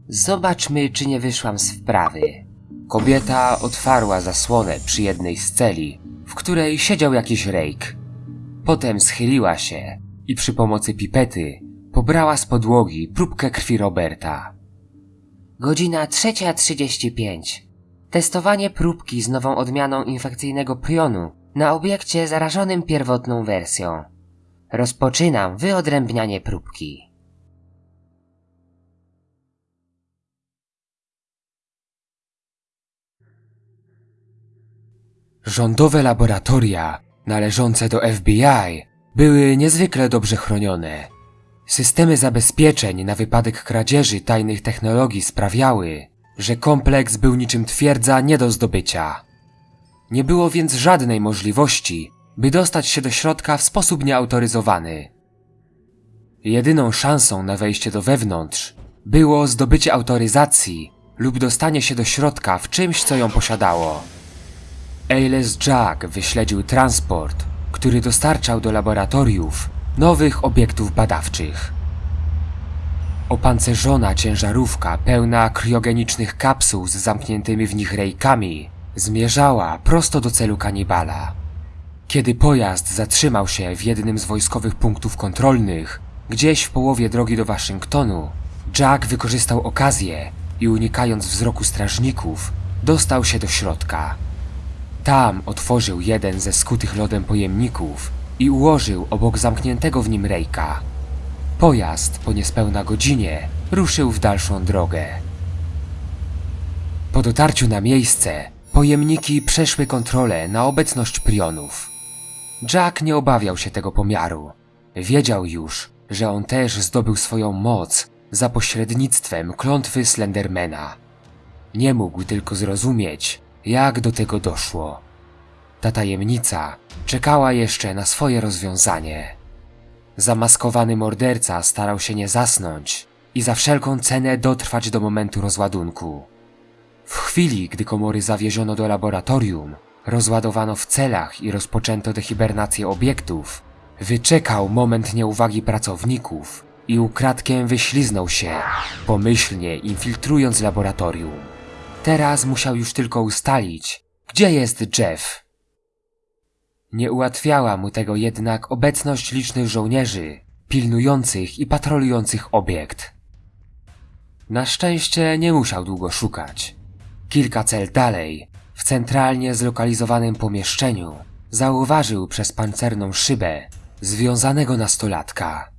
Zobaczmy, czy nie wyszłam z wprawy. Kobieta otwarła zasłonę przy jednej z celi, w której siedział jakiś rejk. Potem schyliła się i przy pomocy pipety pobrała z podłogi próbkę krwi Roberta. Godzina 3.35. Testowanie próbki z nową odmianą infekcyjnego prionu na obiekcie zarażonym pierwotną wersją. Rozpoczynam wyodrębnianie próbki. Rządowe laboratoria należące do FBI były niezwykle dobrze chronione. Systemy zabezpieczeń na wypadek kradzieży tajnych technologii sprawiały, że kompleks był niczym twierdza nie do zdobycia. Nie było więc żadnej możliwości, by dostać się do środka w sposób nieautoryzowany. Jedyną szansą na wejście do wewnątrz było zdobycie autoryzacji lub dostanie się do środka w czymś, co ją posiadało. Ailes Jack wyśledził transport, który dostarczał do laboratoriów nowych obiektów badawczych. Opancerzona ciężarówka pełna kriogenicznych kapsuł z zamkniętymi w nich rejkami zmierzała prosto do celu kanibala. Kiedy pojazd zatrzymał się w jednym z wojskowych punktów kontrolnych, gdzieś w połowie drogi do Waszyngtonu, Jack wykorzystał okazję i unikając wzroku strażników, dostał się do środka. Tam otworzył jeden ze skutych lodem pojemników i ułożył obok zamkniętego w nim rejka. Pojazd po niespełna godzinie ruszył w dalszą drogę. Po dotarciu na miejsce pojemniki przeszły kontrolę na obecność prionów. Jack nie obawiał się tego pomiaru. Wiedział już, że on też zdobył swoją moc za pośrednictwem klątwy Slendermana. Nie mógł tylko zrozumieć, jak do tego doszło. Ta tajemnica czekała jeszcze na swoje rozwiązanie. Zamaskowany morderca starał się nie zasnąć i za wszelką cenę dotrwać do momentu rozładunku. W chwili, gdy komory zawieziono do laboratorium, rozładowano w celach i rozpoczęto dehibernację obiektów, wyczekał moment nieuwagi pracowników i ukradkiem wyśliznął się, pomyślnie infiltrując laboratorium. Teraz musiał już tylko ustalić, gdzie jest Jeff. Nie ułatwiała mu tego jednak obecność licznych żołnierzy, pilnujących i patrolujących obiekt. Na szczęście nie musiał długo szukać. Kilka cel dalej, w centralnie zlokalizowanym pomieszczeniu, zauważył przez pancerną szybę związanego nastolatka.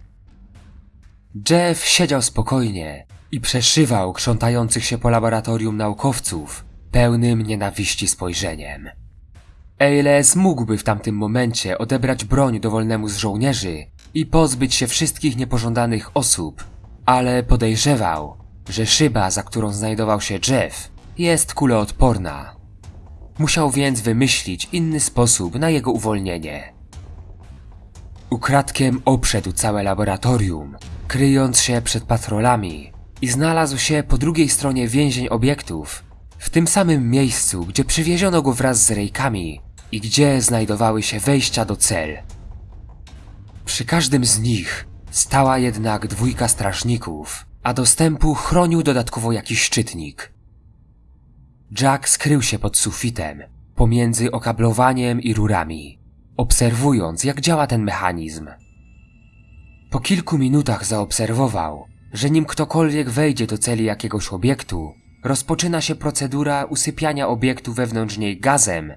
Jeff siedział spokojnie i przeszywał krzątających się po laboratorium naukowców pełnym nienawiści spojrzeniem. Ailes mógłby w tamtym momencie odebrać broń dowolnemu z żołnierzy i pozbyć się wszystkich niepożądanych osób, ale podejrzewał, że szyba, za którą znajdował się Jeff, jest kuloodporna. Musiał więc wymyślić inny sposób na jego uwolnienie. Ukradkiem obszedł całe laboratorium, kryjąc się przed patrolami i znalazł się po drugiej stronie więzień obiektów, w tym samym miejscu, gdzie przywieziono go wraz z rejkami i gdzie znajdowały się wejścia do cel. Przy każdym z nich stała jednak dwójka strażników, a dostępu chronił dodatkowo jakiś szczytnik. Jack skrył się pod sufitem, pomiędzy okablowaniem i rurami, obserwując jak działa ten mechanizm. Po kilku minutach zaobserwował, że nim ktokolwiek wejdzie do celi jakiegoś obiektu, rozpoczyna się procedura usypiania obiektu wewnątrz niej gazem.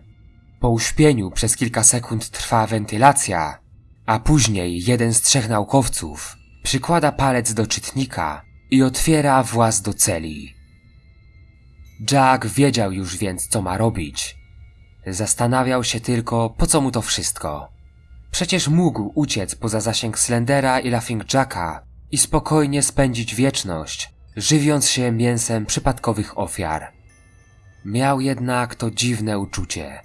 Po uśpieniu przez kilka sekund trwa wentylacja, a później jeden z trzech naukowców przykłada palec do czytnika i otwiera właz do celi. Jack wiedział już więc, co ma robić. Zastanawiał się tylko, po co mu to wszystko. Przecież mógł uciec poza zasięg Slendera i Laughing Jacka i spokojnie spędzić wieczność, żywiąc się mięsem przypadkowych ofiar. Miał jednak to dziwne uczucie.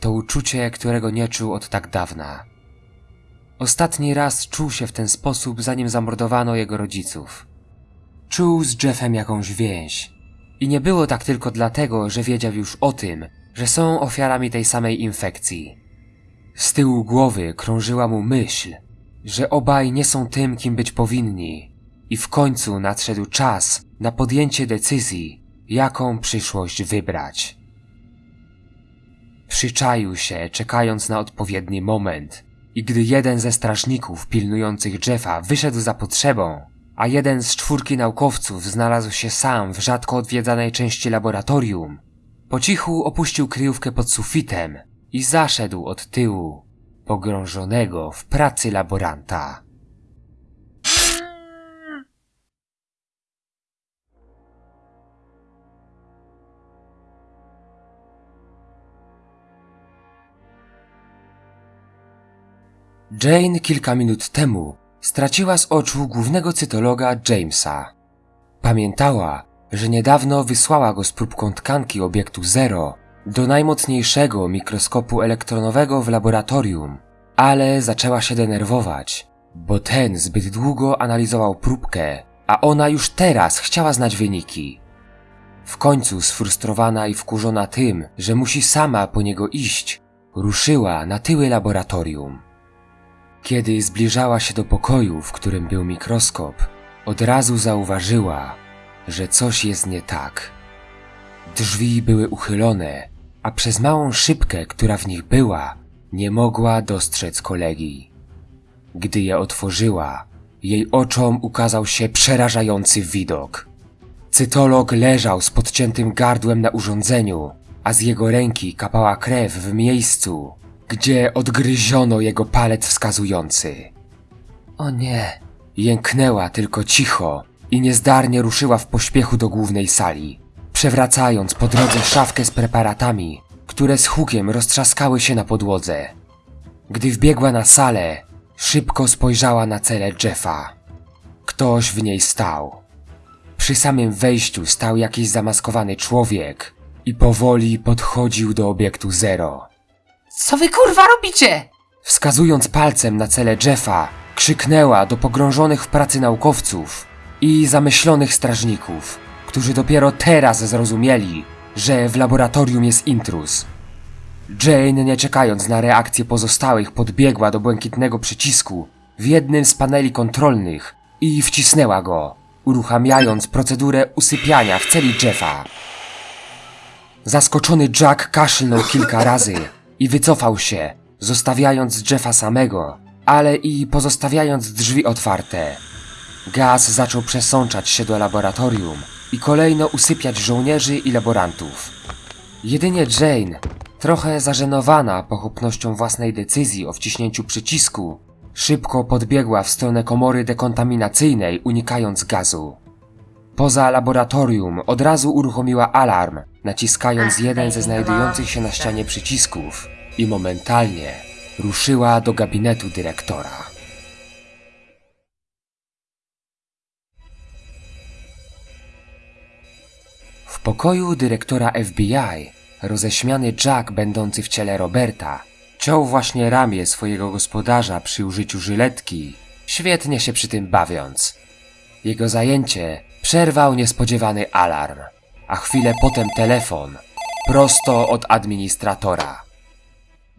To uczucie, którego nie czuł od tak dawna. Ostatni raz czuł się w ten sposób, zanim zamordowano jego rodziców. Czuł z Jeffem jakąś więź. I nie było tak tylko dlatego, że wiedział już o tym, że są ofiarami tej samej infekcji. Z tyłu głowy krążyła mu myśl, że obaj nie są tym, kim być powinni, i w końcu nadszedł czas na podjęcie decyzji, jaką przyszłość wybrać. Przyczaił się, czekając na odpowiedni moment, i gdy jeden ze strażników pilnujących Jeffa wyszedł za potrzebą, a jeden z czwórki naukowców znalazł się sam w rzadko odwiedzanej części laboratorium, po cichu opuścił kryjówkę pod sufitem i zaszedł od tyłu, pogrążonego w pracy laboranta. Jane kilka minut temu straciła z oczu głównego cytologa Jamesa. Pamiętała, że niedawno wysłała go z próbką tkanki obiektu Zero do najmocniejszego mikroskopu elektronowego w laboratorium, ale zaczęła się denerwować, bo ten zbyt długo analizował próbkę, a ona już teraz chciała znać wyniki. W końcu sfrustrowana i wkurzona tym, że musi sama po niego iść, ruszyła na tyły laboratorium. Kiedy zbliżała się do pokoju, w którym był mikroskop, od razu zauważyła, że coś jest nie tak. Drzwi były uchylone, a przez małą szybkę, która w nich była, nie mogła dostrzec kolegi. Gdy je otworzyła, jej oczom ukazał się przerażający widok. Cytolog leżał z podciętym gardłem na urządzeniu, a z jego ręki kapała krew w miejscu, gdzie odgryziono jego palec wskazujący. O nie! Jęknęła tylko cicho i niezdarnie ruszyła w pośpiechu do głównej sali, przewracając po drodze szafkę z preparatami, które z hukiem roztrzaskały się na podłodze. Gdy wbiegła na salę, szybko spojrzała na celę Jeffa. Ktoś w niej stał. Przy samym wejściu stał jakiś zamaskowany człowiek i powoli podchodził do obiektu Zero. Co wy kurwa robicie? Wskazując palcem na cele Jeffa, krzyknęła do pogrążonych w pracy naukowców i zamyślonych strażników, którzy dopiero teraz zrozumieli, że w laboratorium jest intruz. Jane, nie czekając na reakcję pozostałych, podbiegła do błękitnego przycisku w jednym z paneli kontrolnych i wcisnęła go, uruchamiając procedurę usypiania w celi Jeffa. Zaskoczony Jack kaszlnął kilka razy i wycofał się, zostawiając Jeffa samego, ale i pozostawiając drzwi otwarte. Gaz zaczął przesączać się do laboratorium i kolejno usypiać żołnierzy i laborantów. Jedynie Jane, trochę zażenowana pochopnością własnej decyzji o wciśnięciu przycisku, szybko podbiegła w stronę komory dekontaminacyjnej, unikając gazu. Poza laboratorium od razu uruchomiła alarm, naciskając jeden ze znajdujących się na ścianie przycisków i momentalnie ruszyła do gabinetu dyrektora. Pokoju dyrektora FBI roześmiany Jack, będący w ciele Roberta, ciął właśnie ramię swojego gospodarza przy użyciu żyletki, świetnie się przy tym bawiąc. Jego zajęcie przerwał niespodziewany alarm, a chwilę potem telefon, prosto od administratora.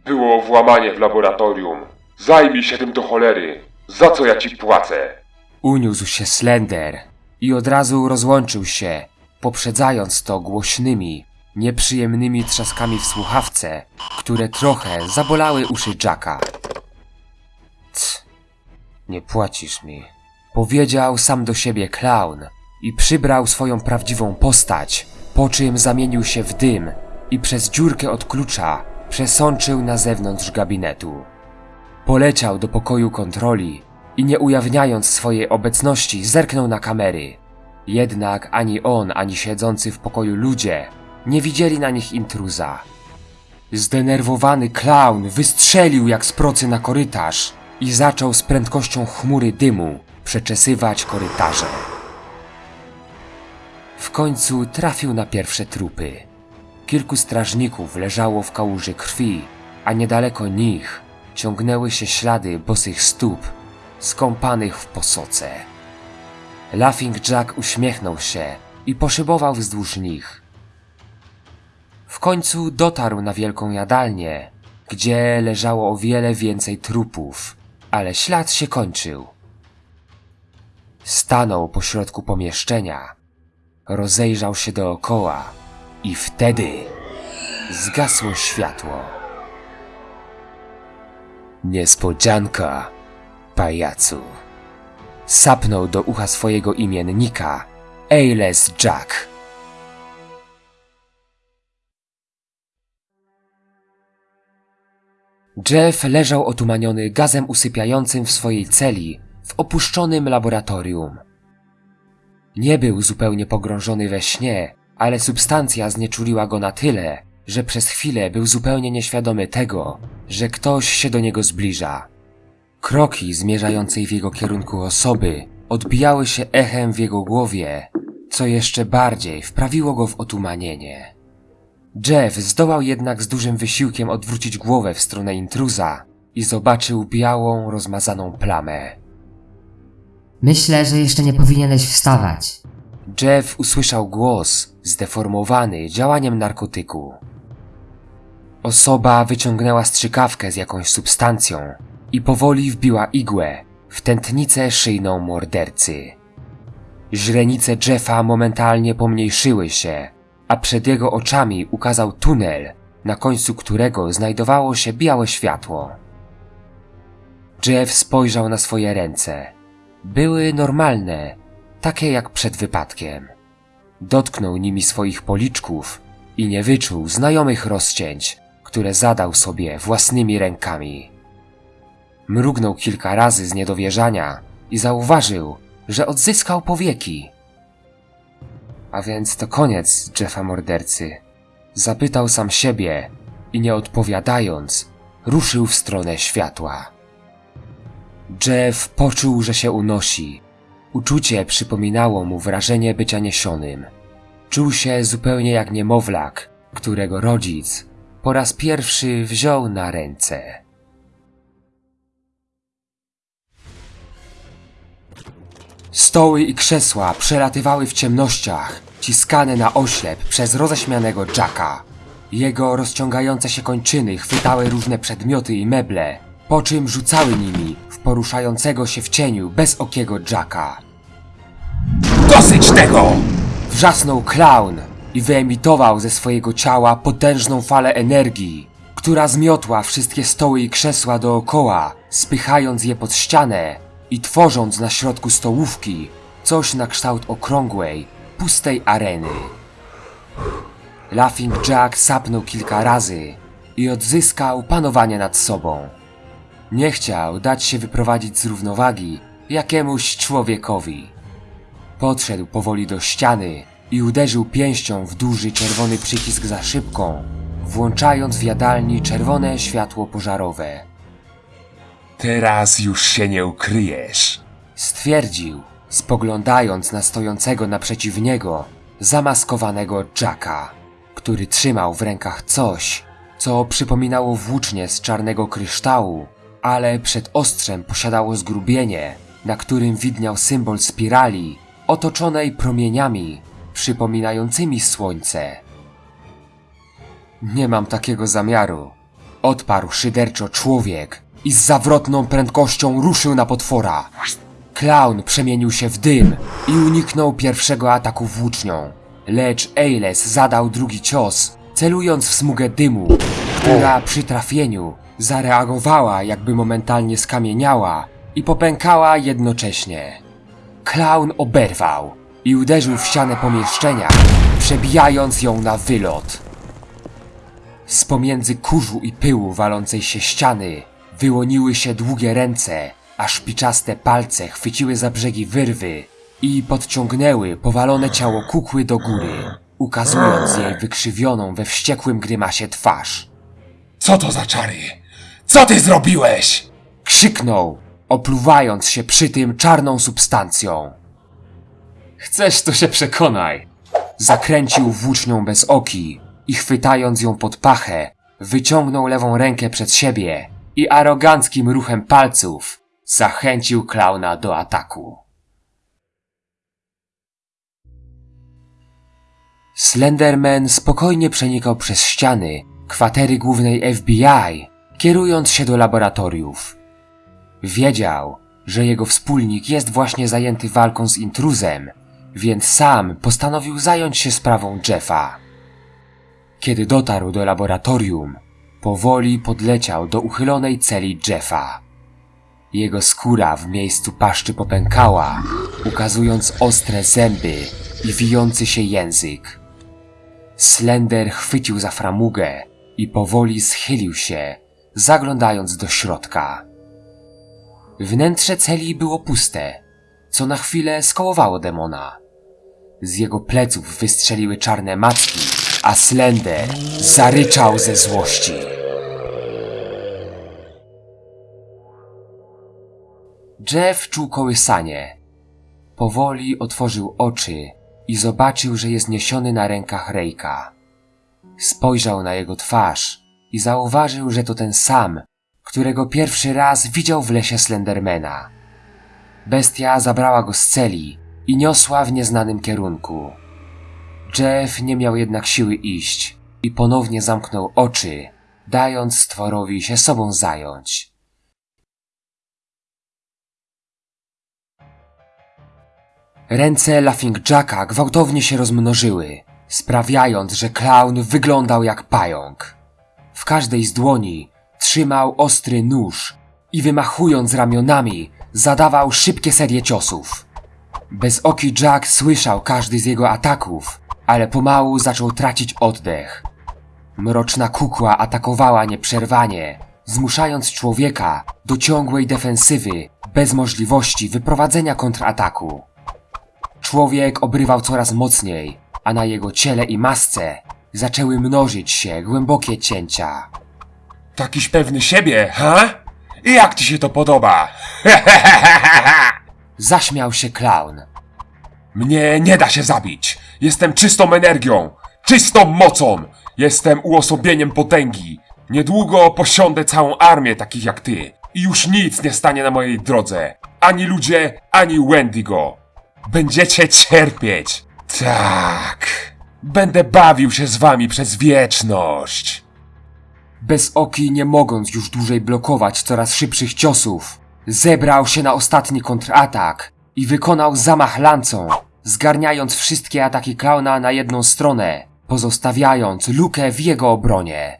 Było włamanie w laboratorium. Zajmij się tym do cholery. Za co ja ci płacę? Uniósł się Slender i od razu rozłączył się, poprzedzając to głośnymi, nieprzyjemnymi trzaskami w słuchawce, które trochę zabolały uszy Jacka. C, nie płacisz mi, powiedział sam do siebie klaun i przybrał swoją prawdziwą postać, po czym zamienił się w dym i przez dziurkę od klucza przesączył na zewnątrz gabinetu. Poleciał do pokoju kontroli i nie ujawniając swojej obecności zerknął na kamery. Jednak ani on, ani siedzący w pokoju ludzie nie widzieli na nich intruza. Zdenerwowany klaun wystrzelił jak z procy na korytarz i zaczął z prędkością chmury dymu przeczesywać korytarze. W końcu trafił na pierwsze trupy. Kilku strażników leżało w kałuży krwi, a niedaleko nich ciągnęły się ślady bosych stóp, skąpanych w posoce. Laughing Jack uśmiechnął się i poszybował wzdłuż nich. W końcu dotarł na wielką jadalnię, gdzie leżało o wiele więcej trupów, ale ślad się kończył. Stanął pośrodku pomieszczenia, rozejrzał się dookoła i wtedy zgasło światło. Niespodzianka, pajacu. Sapnął do ucha swojego imiennika Ailes Jack. Jeff leżał otumaniony gazem usypiającym w swojej celi w opuszczonym laboratorium. Nie był zupełnie pogrążony we śnie, ale substancja znieczuliła go na tyle, że przez chwilę był zupełnie nieświadomy tego, że ktoś się do niego zbliża. Kroki zmierzającej w jego kierunku osoby odbijały się echem w jego głowie, co jeszcze bardziej wprawiło go w otumanienie. Jeff zdołał jednak z dużym wysiłkiem odwrócić głowę w stronę intruza i zobaczył białą, rozmazaną plamę. Myślę, że jeszcze nie powinieneś wstawać. Jeff usłyszał głos, zdeformowany działaniem narkotyku. Osoba wyciągnęła strzykawkę z jakąś substancją i powoli wbiła igłę w tętnicę szyjną mordercy. Źrenice Jeffa momentalnie pomniejszyły się, a przed jego oczami ukazał tunel, na końcu którego znajdowało się białe światło. Jeff spojrzał na swoje ręce. Były normalne, takie jak przed wypadkiem. Dotknął nimi swoich policzków i nie wyczuł znajomych rozcięć, które zadał sobie własnymi rękami. Mrugnął kilka razy z niedowierzania i zauważył, że odzyskał powieki. A więc to koniec Jeffa mordercy. Zapytał sam siebie i nie odpowiadając, ruszył w stronę światła. Jeff poczuł, że się unosi. Uczucie przypominało mu wrażenie bycia niesionym. Czuł się zupełnie jak niemowlak, którego rodzic po raz pierwszy wziął na ręce. Stoły i krzesła przelatywały w ciemnościach, ciskane na oślep przez roześmianego Jacka. Jego rozciągające się kończyny chwytały różne przedmioty i meble, po czym rzucały nimi w poruszającego się w cieniu bezokiego Jacka. Dosyć tego! Wrzasnął klaun i wyemitował ze swojego ciała potężną falę energii, która zmiotła wszystkie stoły i krzesła dookoła, spychając je pod ścianę i tworząc na środku stołówki coś na kształt okrągłej, pustej areny. Laughing Jack sapnął kilka razy i odzyskał panowanie nad sobą. Nie chciał dać się wyprowadzić z równowagi jakiemuś człowiekowi. Podszedł powoli do ściany i uderzył pięścią w duży czerwony przycisk za szybką, włączając w jadalni czerwone światło pożarowe. Teraz już się nie ukryjesz. Stwierdził, spoglądając na stojącego naprzeciw niego zamaskowanego Jacka, który trzymał w rękach coś, co przypominało włócznie z czarnego kryształu, ale przed ostrzem posiadało zgrubienie, na którym widniał symbol spirali otoczonej promieniami przypominającymi słońce. Nie mam takiego zamiaru, odparł szyderczo człowiek i z zawrotną prędkością ruszył na potwora. Klaun przemienił się w dym i uniknął pierwszego ataku włócznią, lecz Ailes zadał drugi cios, celując w smugę dymu, która przy trafieniu zareagowała jakby momentalnie skamieniała i popękała jednocześnie. Klaun oberwał i uderzył w ścianę pomieszczenia, przebijając ją na wylot. Z pomiędzy kurzu i pyłu walącej się ściany wyłoniły się długie ręce, a szpiczaste palce chwyciły za brzegi wyrwy i podciągnęły powalone ciało kukły do góry, ukazując jej wykrzywioną we wściekłym grymasie twarz. Co to za czary? Co ty zrobiłeś? Krzyknął, opluwając się przy tym czarną substancją. Chcesz, to się przekonaj. Zakręcił włócznią bez oki i chwytając ją pod pachę, wyciągnął lewą rękę przed siebie i aroganckim ruchem palców zachęcił klauna do ataku. Slenderman spokojnie przenikał przez ściany kwatery głównej FBI, kierując się do laboratoriów. Wiedział, że jego wspólnik jest właśnie zajęty walką z intruzem, więc sam postanowił zająć się sprawą Jeffa. Kiedy dotarł do laboratorium, powoli podleciał do uchylonej celi Jeffa. Jego skóra w miejscu paszczy popękała, ukazując ostre zęby i wijący się język. Slender chwycił za framugę i powoli schylił się, zaglądając do środka. Wnętrze celi było puste, co na chwilę skołowało demona. Z jego pleców wystrzeliły czarne macki, a Slender zaryczał ze złości. Jeff czuł kołysanie. Powoli otworzył oczy i zobaczył, że jest niesiony na rękach Rejka. Spojrzał na jego twarz i zauważył, że to ten sam, którego pierwszy raz widział w lesie Slendermana. Bestia zabrała go z celi i niosła w nieznanym kierunku. Jeff nie miał jednak siły iść i ponownie zamknął oczy, dając stworowi się sobą zająć. Ręce Laughing Jacka gwałtownie się rozmnożyły, sprawiając, że klaun wyglądał jak pająk. W każdej z dłoni trzymał ostry nóż i wymachując ramionami, zadawał szybkie serie ciosów. Bezoki Jack słyszał każdy z jego ataków, ale pomału zaczął tracić oddech. Mroczna kukła atakowała nieprzerwanie, zmuszając człowieka do ciągłej defensywy bez możliwości wyprowadzenia kontrataku. Człowiek obrywał coraz mocniej, a na jego ciele i masce zaczęły mnożyć się głębokie cięcia. Takiś pewny siebie, ha? I jak ci się to podoba? Zaśmiał się klaun. Mnie nie da się zabić. Jestem czystą energią, czystą mocą. Jestem uosobieniem potęgi. Niedługo posiądę całą armię takich jak ty. I już nic nie stanie na mojej drodze. Ani ludzie, ani Wendigo. Będziecie cierpieć. Tak. Będę bawił się z wami przez wieczność. Bezoki, nie mogąc już dłużej blokować coraz szybszych ciosów, zebrał się na ostatni kontratak i wykonał zamach lancą, zgarniając wszystkie ataki klauna na jedną stronę, pozostawiając lukę w jego obronie.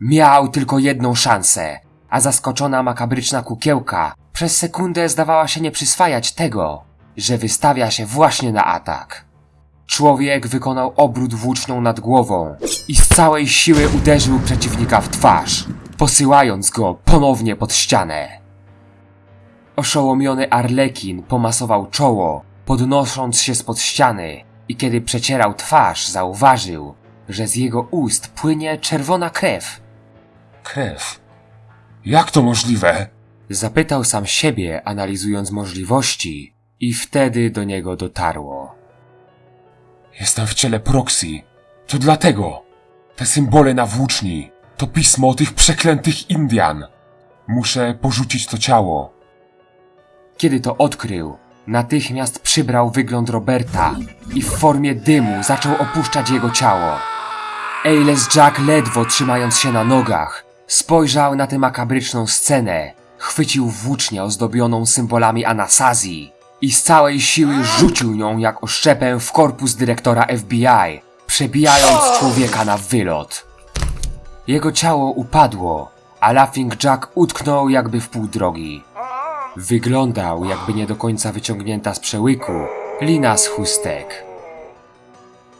Miał tylko jedną szansę, a zaskoczona makabryczna kukiełka przez sekundę zdawała się nie przyswajać tego, że wystawia się właśnie na atak. Człowiek wykonał obrót włócznią nad głową i z całej siły uderzył przeciwnika w twarz, posyłając go ponownie pod ścianę. Oszołomiony Arlekin pomasował czoło, podnosząc się spod ściany i kiedy przecierał twarz, zauważył, że z jego ust płynie czerwona krew. Krew. Jak to możliwe? Zapytał sam siebie, analizując możliwości, i wtedy do niego dotarło. Jestem w ciele Proxy. To dlatego. Te symbole na włóczni. To pismo tych przeklętych Indian. Muszę porzucić to ciało. Kiedy to odkrył, natychmiast przybrał wygląd Roberta i w formie dymu zaczął opuszczać jego ciało. Ailes Jack ledwo trzymając się na nogach, spojrzał na tę makabryczną scenę, chwycił włócznię ozdobioną symbolami Anasazji i z całej siły rzucił nią jak oszczepę w korpus dyrektora FBI, przebijając człowieka na wylot. Jego ciało upadło, a Laughing Jack utknął jakby w pół drogi. Wyglądał, jakby nie do końca wyciągnięta z przełyku lina z chustek.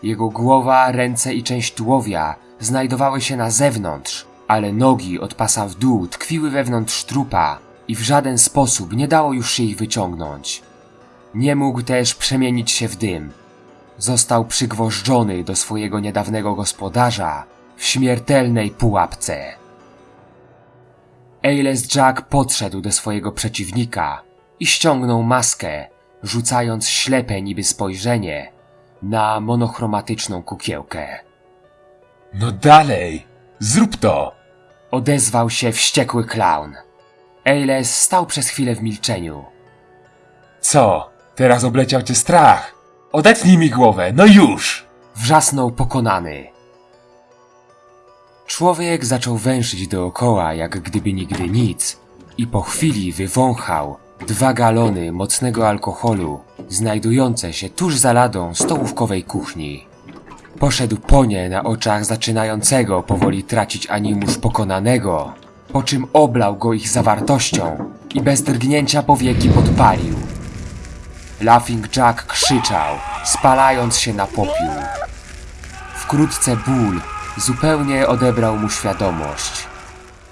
Jego głowa, ręce i część tułowia znajdowały się na zewnątrz, ale nogi od pasa w dół tkwiły wewnątrz trupa i w żaden sposób nie dało już się ich wyciągnąć. Nie mógł też przemienić się w dym. Został przygwożdżony do swojego niedawnego gospodarza w śmiertelnej pułapce. Ailes Jack podszedł do swojego przeciwnika i ściągnął maskę, rzucając ślepe niby spojrzenie na monochromatyczną kukiełkę. No dalej. Zrób to. Odezwał się wściekły klaun. Ailes stał przez chwilę w milczeniu. Co? Teraz obleciał cię strach. Odetnij mi głowę, no już. wrzasnął pokonany. Człowiek zaczął węszyć dookoła, jak gdyby nigdy nic, i po chwili wywąchał dwa galony mocnego alkoholu, znajdujące się tuż za ladą stołówkowej kuchni. Poszedł po nie na oczach zaczynającego powoli tracić animusz pokonanego, po czym oblał go ich zawartością i bez drgnięcia powieki podpalił. Laughing Jack krzyczał, spalając się na popiół. Wkrótce ból zupełnie odebrał mu świadomość.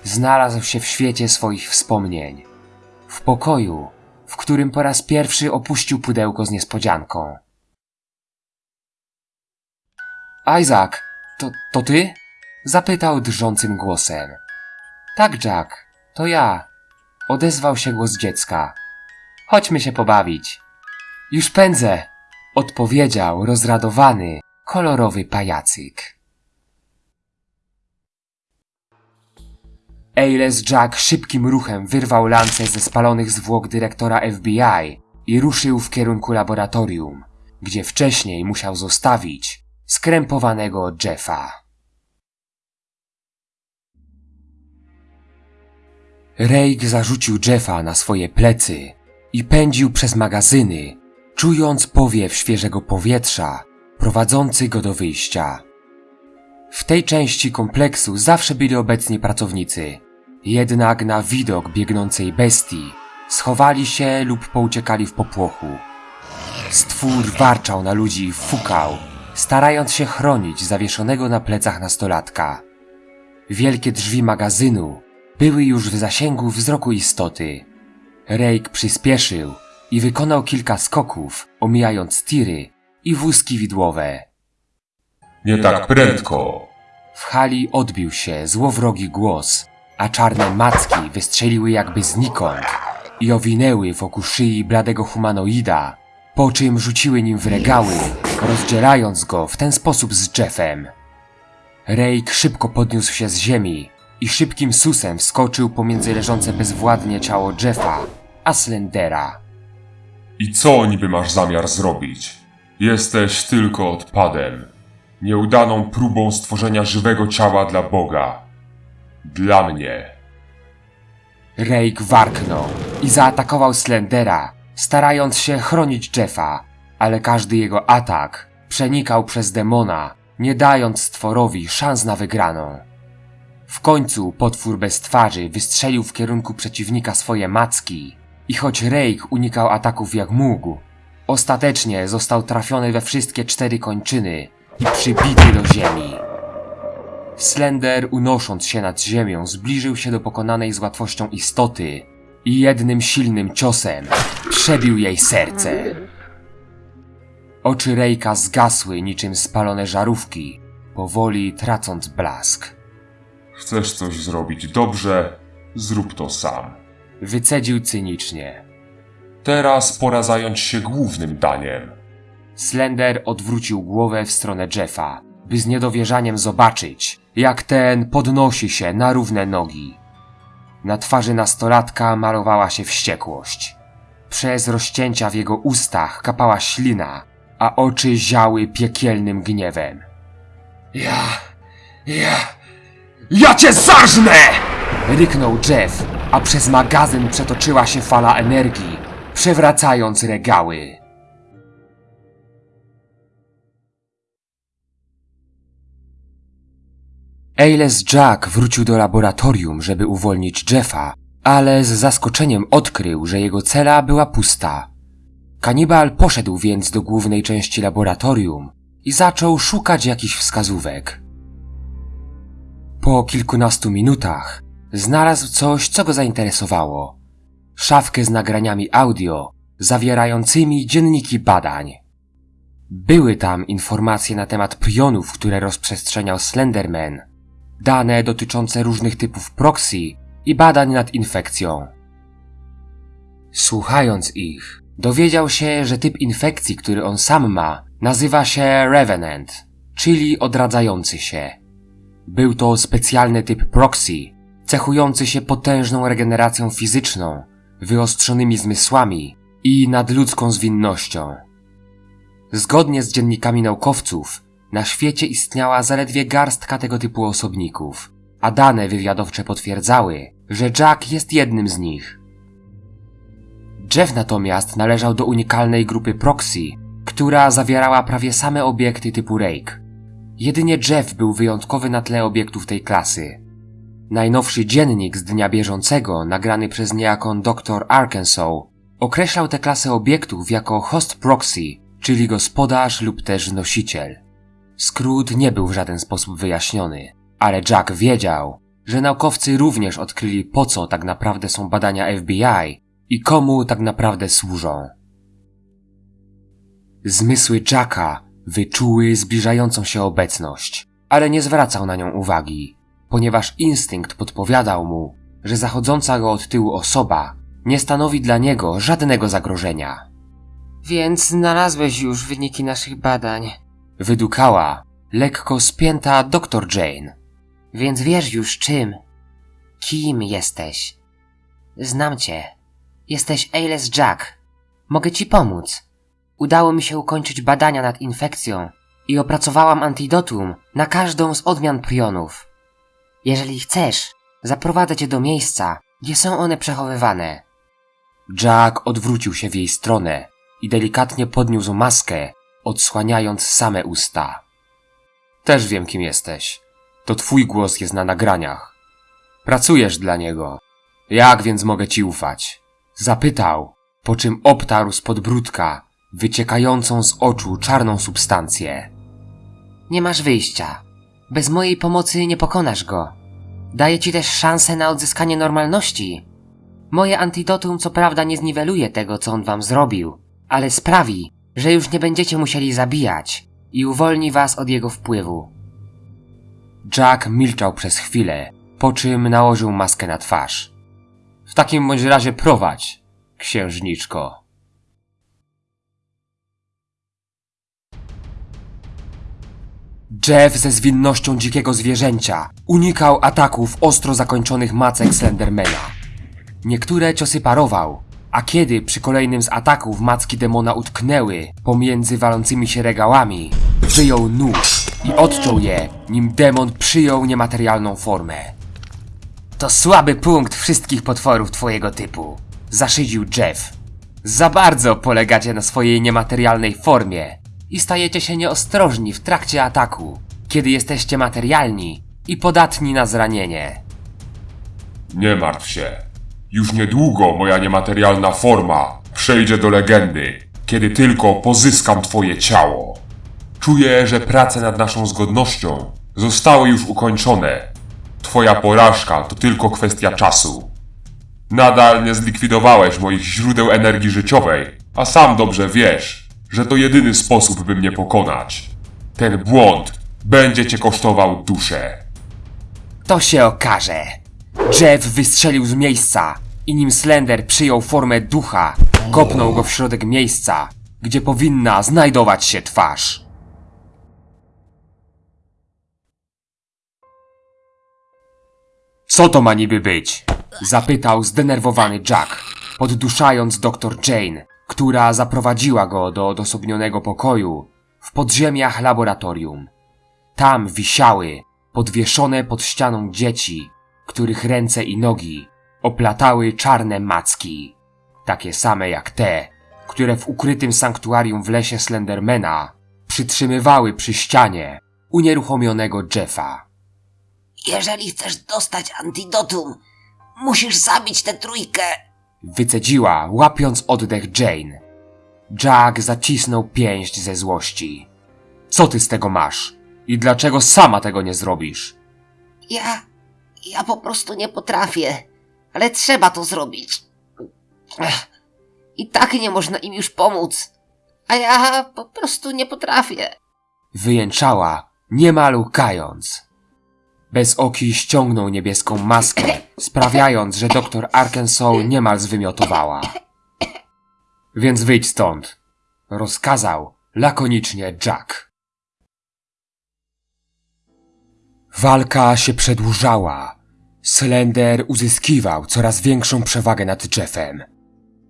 Znalazł się w świecie swoich wspomnień. W pokoju, w którym po raz pierwszy opuścił pudełko z niespodzianką. Isaac, to, to ty? Zapytał drżącym głosem. Tak, Jack, to ja. Odezwał się głos dziecka. Chodźmy się pobawić. Już pędzę, odpowiedział rozradowany, kolorowy pajacyk. Ailes Jack szybkim ruchem wyrwał lancę ze spalonych zwłok dyrektora FBI i ruszył w kierunku laboratorium, gdzie wcześniej musiał zostawić skrępowanego Jeffa. Rake zarzucił Jeffa na swoje plecy i pędził przez magazyny, czując powiew świeżego powietrza prowadzący go do wyjścia. W tej części kompleksu zawsze byli obecni pracownicy, jednak na widok biegnącej bestii schowali się lub pouciekali w popłochu. Stwór warczał na ludzi i fukał, starając się chronić zawieszonego na plecach nastolatka. Wielkie drzwi magazynu były już w zasięgu wzroku istoty. Rake przyspieszył i wykonał kilka skoków, omijając tiry i wózki widłowe. Nie tak prędko. W hali odbił się złowrogi głos, a czarne macki wystrzeliły jakby znikąd i owinęły wokół szyi bladego humanoida, po czym rzuciły nim w regały, rozdzielając go w ten sposób z Jeffem. Rake szybko podniósł się z ziemi i szybkim susem wskoczył pomiędzy leżące bezwładnie ciało Jeffa a Slendera. I co niby masz zamiar zrobić? Jesteś tylko odpadem. Nieudaną próbą stworzenia żywego ciała dla Boga. Dla mnie. Rake warknął i zaatakował Slendera, starając się chronić Jeffa, ale każdy jego atak przenikał przez demona, nie dając stworowi szans na wygraną. W końcu potwór bez twarzy wystrzelił w kierunku przeciwnika swoje macki i choć Rake unikał ataków jak mógł, ostatecznie został trafiony we wszystkie cztery kończyny i przybity do ziemi. Slender, unosząc się nad ziemią, zbliżył się do pokonanej z łatwością istoty i jednym silnym ciosem przebił jej serce. Oczy Rejka zgasły niczym spalone żarówki, powoli tracąc blask. Chcesz coś zrobić dobrze? Zrób to sam. Wycedził cynicznie. Teraz pora zająć się głównym daniem. Slender odwrócił głowę w stronę Jeffa, by z niedowierzaniem zobaczyć, jak ten podnosi się na równe nogi. Na twarzy nastolatka malowała się wściekłość. Przez rozcięcia w jego ustach kapała ślina, a oczy ziały piekielnym gniewem. Ja, ja, ja cię zarżnę! Ryknął Jeff, a przez magazyn przetoczyła się fala energii, przewracając regały. Ailes Jack wrócił do laboratorium, żeby uwolnić Jeffa, ale z zaskoczeniem odkrył, że jego cela była pusta. Kanibal poszedł więc do głównej części laboratorium i zaczął szukać jakichś wskazówek. Po kilkunastu minutach znalazł coś, co go zainteresowało. Szafkę z nagraniami audio zawierającymi dzienniki badań. Były tam informacje na temat prionów, które rozprzestrzeniał Slenderman, dane dotyczące różnych typów proxy i badań nad infekcją. Słuchając ich, dowiedział się, że typ infekcji, który on sam ma, nazywa się Revenant, czyli odradzający się. Był to specjalny typ proxy, cechujący się potężną regeneracją fizyczną, wyostrzonymi zmysłami i nadludzką zwinnością. Zgodnie z dziennikami naukowców, Na świecie istniała zaledwie garstka tego typu osobników, a dane wywiadowcze potwierdzały, że Jack jest jednym z nich. Jeff natomiast należał do unikalnej grupy Proxy, która zawierała prawie same obiekty typu Rake. Jedynie Jeff był wyjątkowy na tle obiektów tej klasy. Najnowszy dziennik z dnia bieżącego, nagrany przez niejaką dr Arkansas, określał tę klasę obiektów jako host proxy, czyli gospodarz lub też nosiciel. Skrót nie był w żaden sposób wyjaśniony, ale Jack wiedział, że naukowcy również odkryli po co tak naprawdę są badania FBI i komu tak naprawdę służą. Zmysły Jacka wyczuły zbliżającą się obecność, ale nie zwracał na nią uwagi, ponieważ instynkt podpowiadał mu, że zachodząca go od tyłu osoba nie stanowi dla niego żadnego zagrożenia. Więc znalazłeś już wyniki naszych badań. Wydukała lekko spięta dr Jane. Więc wiesz już czym. Kim jesteś? Znam cię. Jesteś Ailes Jack. Mogę ci pomóc. Udało mi się ukończyć badania nad infekcją i opracowałam antidotum na każdą z odmian prionów. Jeżeli chcesz, zaprowadzę cię do miejsca, gdzie są one przechowywane. Jack odwrócił się w jej stronę i delikatnie podniósł maskę, odsłaniając same usta. Też wiem, kim jesteś. To twój głos jest na nagraniach. Pracujesz dla niego. Jak więc mogę ci ufać? Zapytał, po czym obtarł z podbródka wyciekającą z oczu czarną substancję. Nie masz wyjścia. Bez mojej pomocy nie pokonasz go. Daję ci też szansę na odzyskanie normalności. Moje antidotum co prawda nie zniweluje tego, co on wam zrobił, ale sprawi, że już nie będziecie musieli zabijać i uwolni was od jego wpływu. Jack milczał przez chwilę, po czym nałożył maskę na twarz. W takim bądź razie prowadź, księżniczko. Jeff ze zwinnością dzikiego zwierzęcia unikał ataków ostro zakończonych macek Slendermana. Niektóre ciosy parował, a kiedy przy kolejnym z ataków macki demona utknęły pomiędzy walącymi się regałami, wyjął nóż i odciął je, nim demon przyjął niematerialną formę. To słaby punkt wszystkich potworów twojego typu, zaszydził Jeff. Za bardzo polegacie na swojej niematerialnej formie i stajecie się nieostrożni w trakcie ataku, kiedy jesteście materialni i podatni na zranienie. Nie martw się. Już niedługo moja niematerialna forma przejdzie do legendy, kiedy tylko pozyskam twoje ciało. Czuję, że prace nad naszą zgodnością zostały już ukończone. Twoja porażka to tylko kwestia czasu. Nadal nie zlikwidowałeś moich źródeł energii życiowej, a sam dobrze wiesz, że to jedyny sposób, by mnie pokonać. Ten błąd będzie cię kosztował duszę. To się okaże. Jeff wystrzelił z miejsca i nim Slender przyjął formę ducha, kopnął go w środek miejsca, gdzie powinna znajdować się twarz. Co to ma niby być? Zapytał zdenerwowany Jack, podduszając dr Jane, która zaprowadziła go do odosobnionego pokoju w podziemiach laboratorium. Tam wisiały, podwieszone pod ścianą dzieci, których ręce i nogi oplatały czarne macki, takie same jak te, które w ukrytym sanktuarium w lesie Slendermana przytrzymywały przy ścianie unieruchomionego Jeffa. Jeżeli chcesz dostać antidotum, musisz zabić tę trójkę. Wycedziła, łapiąc oddech Jane. Jack zacisnął pięść ze złości. Co ty z tego masz? I dlaczego sama tego nie zrobisz? Ja. Ja po prostu nie potrafię. Ale trzeba to zrobić. Ech. I tak nie można im już pomóc. A ja po prostu nie potrafię. Wyjęczała, niemal łkając. Bez oki ściągnął niebieską maskę, sprawiając, że doktor Arkansas niemal zwymiotowała. Więc wyjdź stąd, rozkazał lakonicznie Jack. Walka się przedłużała. Slender uzyskiwał coraz większą przewagę nad Jeffem.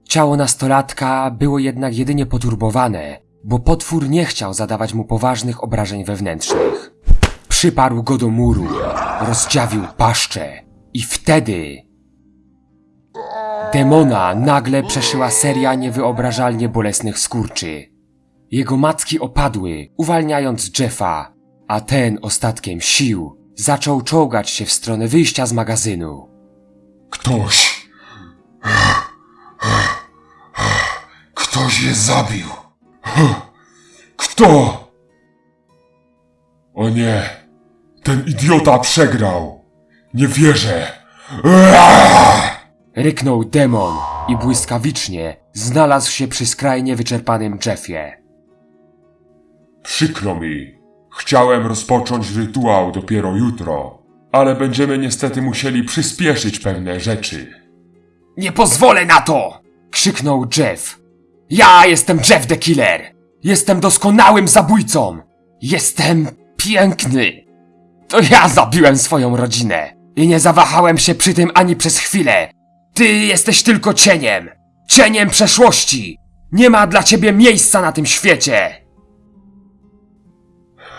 Ciało nastolatka było jednak jedynie poturbowane bo potwór nie chciał zadawać mu poważnych obrażeń wewnętrznych. Przyparł go do muru, rozdziawił paszczę i wtedy... Demona nagle przeszyła seria niewyobrażalnie bolesnych skurczy. Jego macki opadły, uwalniając Jeffa, a ten ostatkiem sił zaczął czołgać się w stronę wyjścia z magazynu. Ktoś. Ktoś je zabił. Kto? O nie. Ten idiota przegrał. Nie wierzę. Ryknął demon i błyskawicznie znalazł się przy skrajnie wyczerpanym Jeffie. Przykro mi. Chciałem rozpocząć rytuał dopiero jutro, ale będziemy niestety musieli przyspieszyć pewne rzeczy. Nie pozwolę na to! krzyknął Jeff. Ja jestem Jeff the Killer! Jestem doskonałym zabójcą! Jestem piękny! To ja zabiłem swoją rodzinę i nie zawahałem się przy tym ani przez chwilę. Ty jesteś tylko cieniem! Cieniem przeszłości! Nie ma dla ciebie miejsca na tym świecie!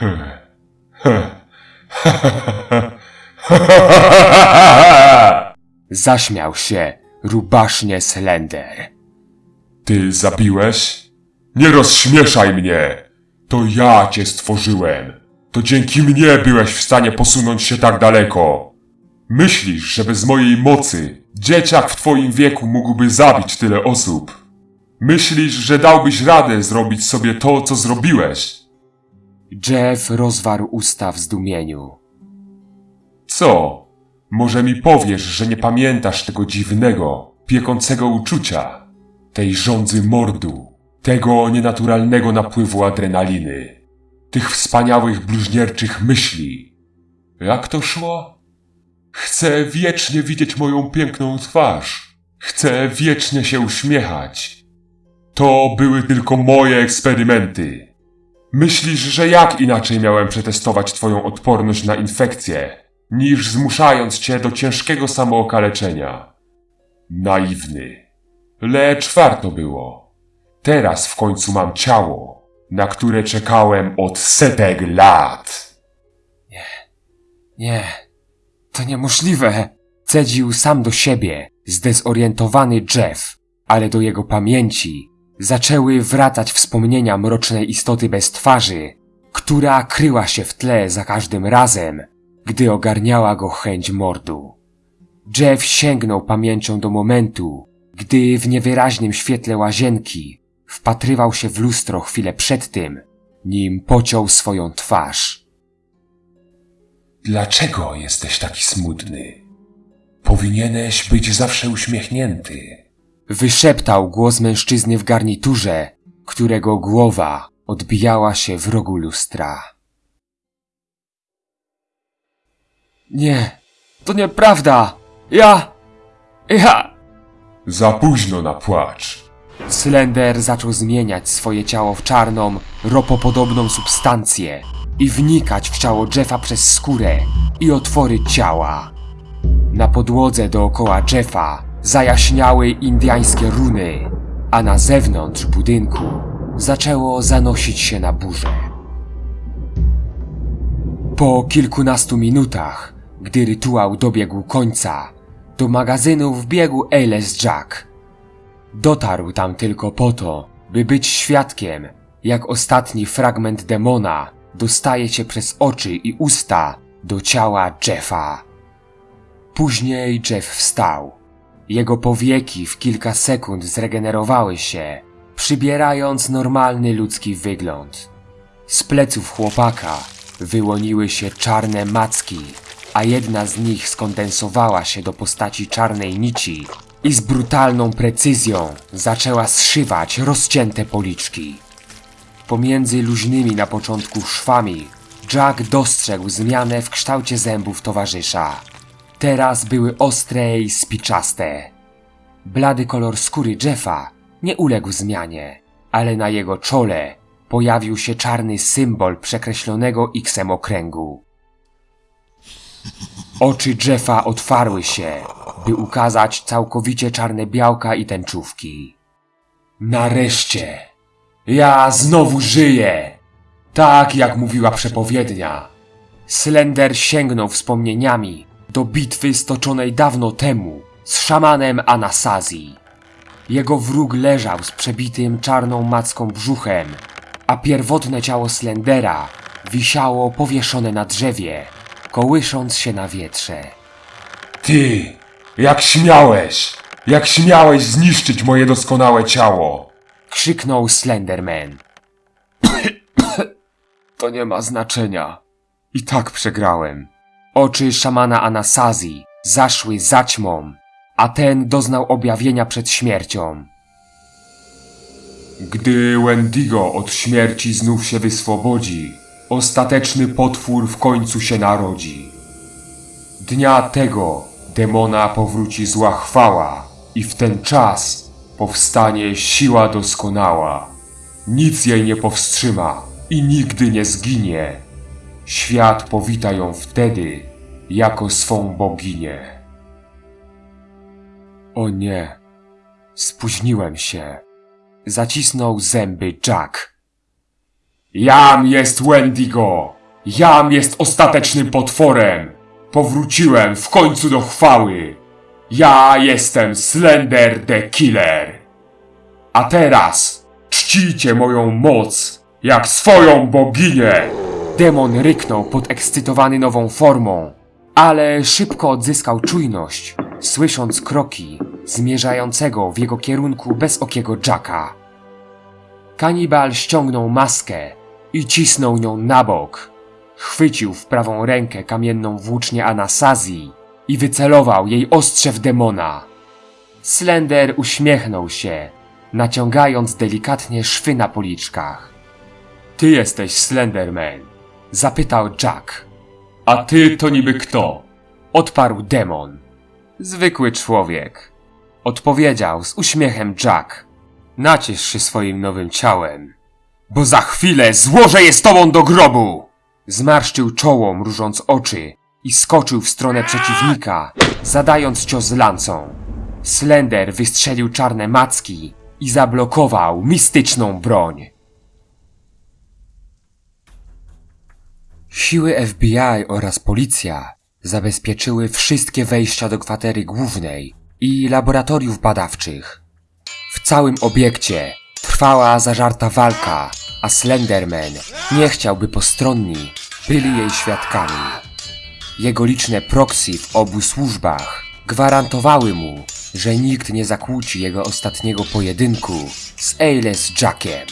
Zaśmiał się rubasznie Slender. Ty zabiłeś? Nie rozśmieszaj mnie! To ja cię stworzyłem. To dzięki mnie byłeś w stanie posunąć się tak daleko. Myślisz, że bez mojej mocy dzieciak w twoim wieku mógłby zabić tyle osób? Myślisz, że dałbyś radę zrobić sobie to, co zrobiłeś? Jeff rozwarł usta w zdumieniu. Co? Może mi powiesz, że nie pamiętasz tego dziwnego, piekącego uczucia, tej żądzy mordu, tego nienaturalnego napływu adrenaliny, tych wspaniałych bluźnierczych myśli. Jak to szło? Chcę wiecznie widzieć moją piękną twarz. Chcę wiecznie się uśmiechać. To były tylko moje eksperymenty. Myślisz, że jak inaczej miałem przetestować twoją odporność na infekcję, niż zmuszając cię do ciężkiego samookaleczenia? Naiwny. Lecz warto było. Teraz w końcu mam ciało, na które czekałem od setek lat. Nie, to niemożliwe. Cedził sam do siebie, zdezorientowany Jeff, ale do jego pamięci zaczęły wracać wspomnienia mrocznej istoty bez twarzy, która kryła się w tle za każdym razem, gdy ogarniała go chęć mordu. Jeff sięgnął pamięcią do momentu, gdy w niewyraźnym świetle łazienki wpatrywał się w lustro chwilę przed tym, nim pociął swoją twarz. Dlaczego jesteś taki smutny? Powinieneś być zawsze uśmiechnięty. Wyszeptał głos mężczyzny w garniturze, którego głowa odbijała się w rogu lustra. Nie, to nieprawda! Ja... Ja... Za późno na płacz. Slender zaczął zmieniać swoje ciało w czarną, ropopodobną substancję i wnikać w ciało Jeffa przez skórę i otwory ciała. Na podłodze dookoła Jeffa zajaśniały indiańskie runy, a na zewnątrz budynku zaczęło zanosić się na burzę. Po kilkunastu minutach, gdy rytuał dobiegł końca, do magazynu wbiegł Ailes Jack. Dotarł tam tylko po to, by być świadkiem, jak ostatni fragment demona dostaje się przez oczy i usta do ciała Jeffa. Później Jeff wstał. Jego powieki w kilka sekund zregenerowały się, przybierając normalny ludzki wygląd. Z pleców chłopaka wyłoniły się czarne macki, a jedna z nich skondensowała się do postaci czarnej nici i z brutalną precyzją zaczęła zszywać rozcięte policzki. Pomiędzy luźnymi na początku szwami Jack dostrzegł zmianę w kształcie zębów towarzysza. Teraz były ostre i spiczaste. Blady kolor skóry Jeffa nie uległ zmianie, ale na jego czole pojawił się czarny symbol przekreślonego X-em okręgu. Oczy Jeffa otwarły się, by ukazać całkowicie czarne białka i tęczówki. Nareszcie! Ja znowu żyję! Tak jak mówiła przepowiednia. Slender sięgnął wspomnieniami do bitwy stoczonej dawno temu z szamanem Anasazi. Jego wróg leżał z przebitym czarną macką brzuchem, a pierwotne ciało Slendera wisiało powieszone na drzewie, kołysząc się na wietrze. Ty! Jak śmiałeś! Jak śmiałeś zniszczyć moje doskonałe ciało! Krzyknął Slenderman. to nie ma znaczenia. I tak przegrałem. Oczy szamana Anasazi zaszły zaćmą, a ten doznał objawienia przed śmiercią. Gdy Wendigo od śmierci znów się wyswobodzi, ostateczny potwór w końcu się narodzi. Dnia tego demona powróci zła chwała i w ten czas powstanie siła doskonała. Nic jej nie powstrzyma i nigdy nie zginie. Świat powita ją wtedy jako swą boginię. O nie. Spóźniłem się. Zacisnął zęby Jack. Jam jest Wendigo! Jam jest ostatecznym potworem! Powróciłem w końcu do chwały! Ja jestem Slender the Killer! A teraz czcijcie moją moc jak swoją boginię! Demon ryknął podekscytowany nową formą, ale szybko odzyskał czujność, słysząc kroki zmierzającego w jego kierunku bezokiego Jacka. Kanibal ściągnął maskę i cisnął nią na bok. Chwycił w prawą rękę kamienną włócznię Anasazji i wycelował jej ostrze w demona. Slender uśmiechnął się, naciągając delikatnie szwy na policzkach. Ty jesteś Slenderman? Zapytał Jack. A ty to niby kto? Odparł demon. Zwykły człowiek. Odpowiedział z uśmiechem Jack. Naciesz się swoim nowym ciałem, bo za chwilę złożę je z tobą do grobu! Zmarszczył czoło, mrużąc oczy i skoczył w stronę przeciwnika, zadając cios lancą. Slender wystrzelił czarne macki i zablokował mistyczną broń. Siły FBI oraz policja zabezpieczyły wszystkie wejścia do kwatery głównej i laboratoriów badawczych. W całym obiekcie trwała zażarta walka, a Slenderman nie chciał, by postronni byli jej świadkami. Jego liczne proxy w obu służbach gwarantowały mu, że nikt nie zakłóci jego ostatniego pojedynku z Ailes Jackiem.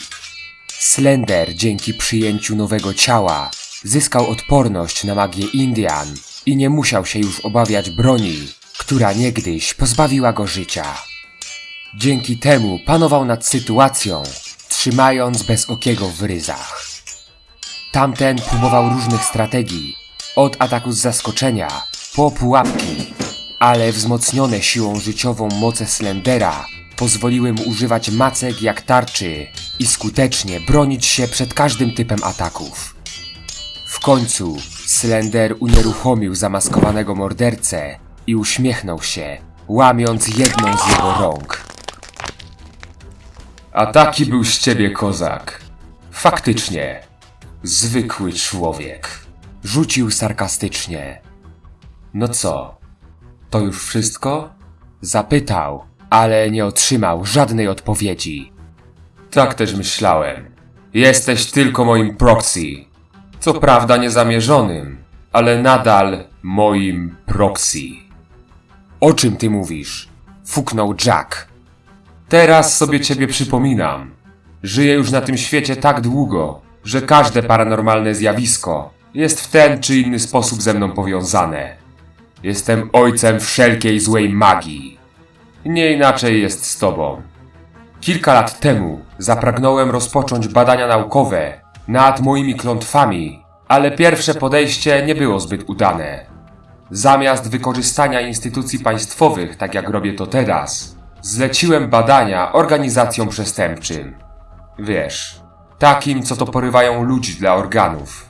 Slender dzięki przyjęciu nowego ciała zyskał odporność na magię Indian i nie musiał się już obawiać broni, która niegdyś pozbawiła go życia. Dzięki temu panował nad sytuacją, trzymając bezokiego w ryzach. Tamten próbował różnych strategii, od ataku z zaskoczenia po pułapki, ale wzmocnione siłą życiową moce Slendera pozwoliły mu używać macek jak tarczy i skutecznie bronić się przed każdym typem ataków. Końcu Slender unieruchomił zamaskowanego mordercę i uśmiechnął się, łamiąc jedną z jego rąk. A taki był z ciebie kozak. Faktycznie. Zwykły człowiek. Rzucił sarkastycznie. No co? To już wszystko? Zapytał, ale nie otrzymał żadnej odpowiedzi. Tak też myślałem. Jesteś tylko moim proxy. Co prawda niezamierzonym, ale nadal moim proxy. O czym ty mówisz? Fuknął Jack. Teraz sobie ciebie przypominam. Żyję już na tym świecie tak długo, że każde paranormalne zjawisko jest w ten czy inny sposób ze mną powiązane. Jestem ojcem wszelkiej złej magii. Nie inaczej jest z tobą. Kilka lat temu zapragnąłem rozpocząć badania naukowe nad moimi klątwami, ale pierwsze podejście nie było zbyt udane. Zamiast wykorzystania instytucji państwowych, tak jak robię to teraz, zleciłem badania organizacjom przestępczym. Wiesz, takim, co to porywają ludzi dla organów.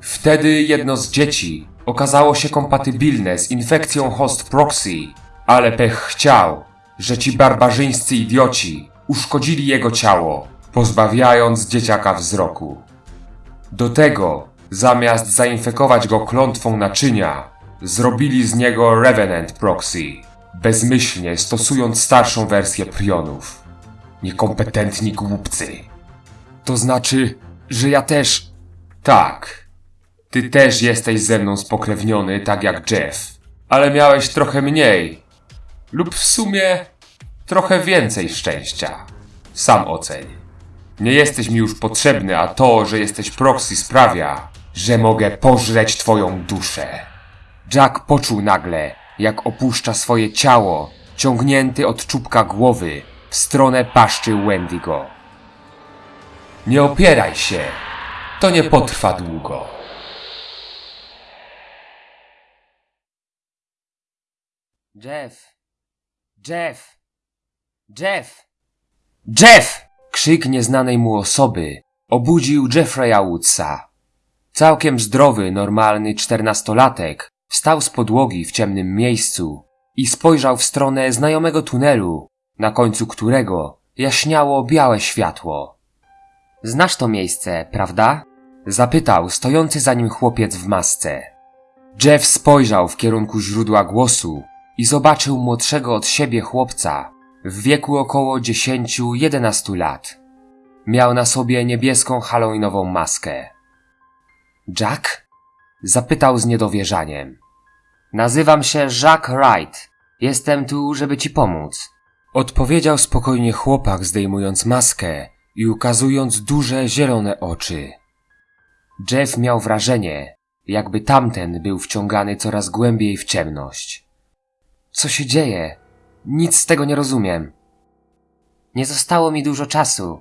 Wtedy jedno z dzieci okazało się kompatybilne z infekcją host proxy, ale pech chciał, że ci barbarzyńscy idioci uszkodzili jego ciało pozbawiając dzieciaka wzroku. Do tego, zamiast zainfekować go klątwą naczynia, zrobili z niego Revenant Proxy, bezmyślnie stosując starszą wersję prionów. Niekompetentni głupcy. To znaczy, że ja też. Tak. Ty też jesteś ze mną spokrewniony, tak jak Jeff. Ale miałeś trochę mniej. Lub w sumie trochę więcej szczęścia. Sam oceń. Nie jesteś mi już potrzebny, a to, że jesteś proxy sprawia, że mogę pożreć twoją duszę. Jack poczuł nagle, jak opuszcza swoje ciało, ciągnięty od czubka głowy w stronę paszczy Wendigo. Nie opieraj się. To nie potrwa długo. Jeff! Jeff! Jeff! Jeff! Krzyk nieznanej mu osoby obudził Jeffreya Woodsa. Całkiem zdrowy, normalny czternastolatek wstał z podłogi w ciemnym miejscu i spojrzał w stronę znajomego tunelu, na końcu którego jaśniało białe światło. Znasz to miejsce, prawda? Zapytał stojący za nim chłopiec w masce. Jeff spojrzał w kierunku źródła głosu i zobaczył młodszego od siebie chłopca w wieku około 10-11 lat. Miał na sobie niebieską halloweenową maskę. Jack? Zapytał z niedowierzaniem. Nazywam się Jack Wright. Jestem tu, żeby ci pomóc. Odpowiedział spokojnie chłopak, zdejmując maskę i ukazując duże, zielone oczy. Jeff miał wrażenie, jakby tamten był wciągany coraz głębiej w ciemność. Co się dzieje? Nic z tego nie rozumiem. Nie zostało mi dużo czasu,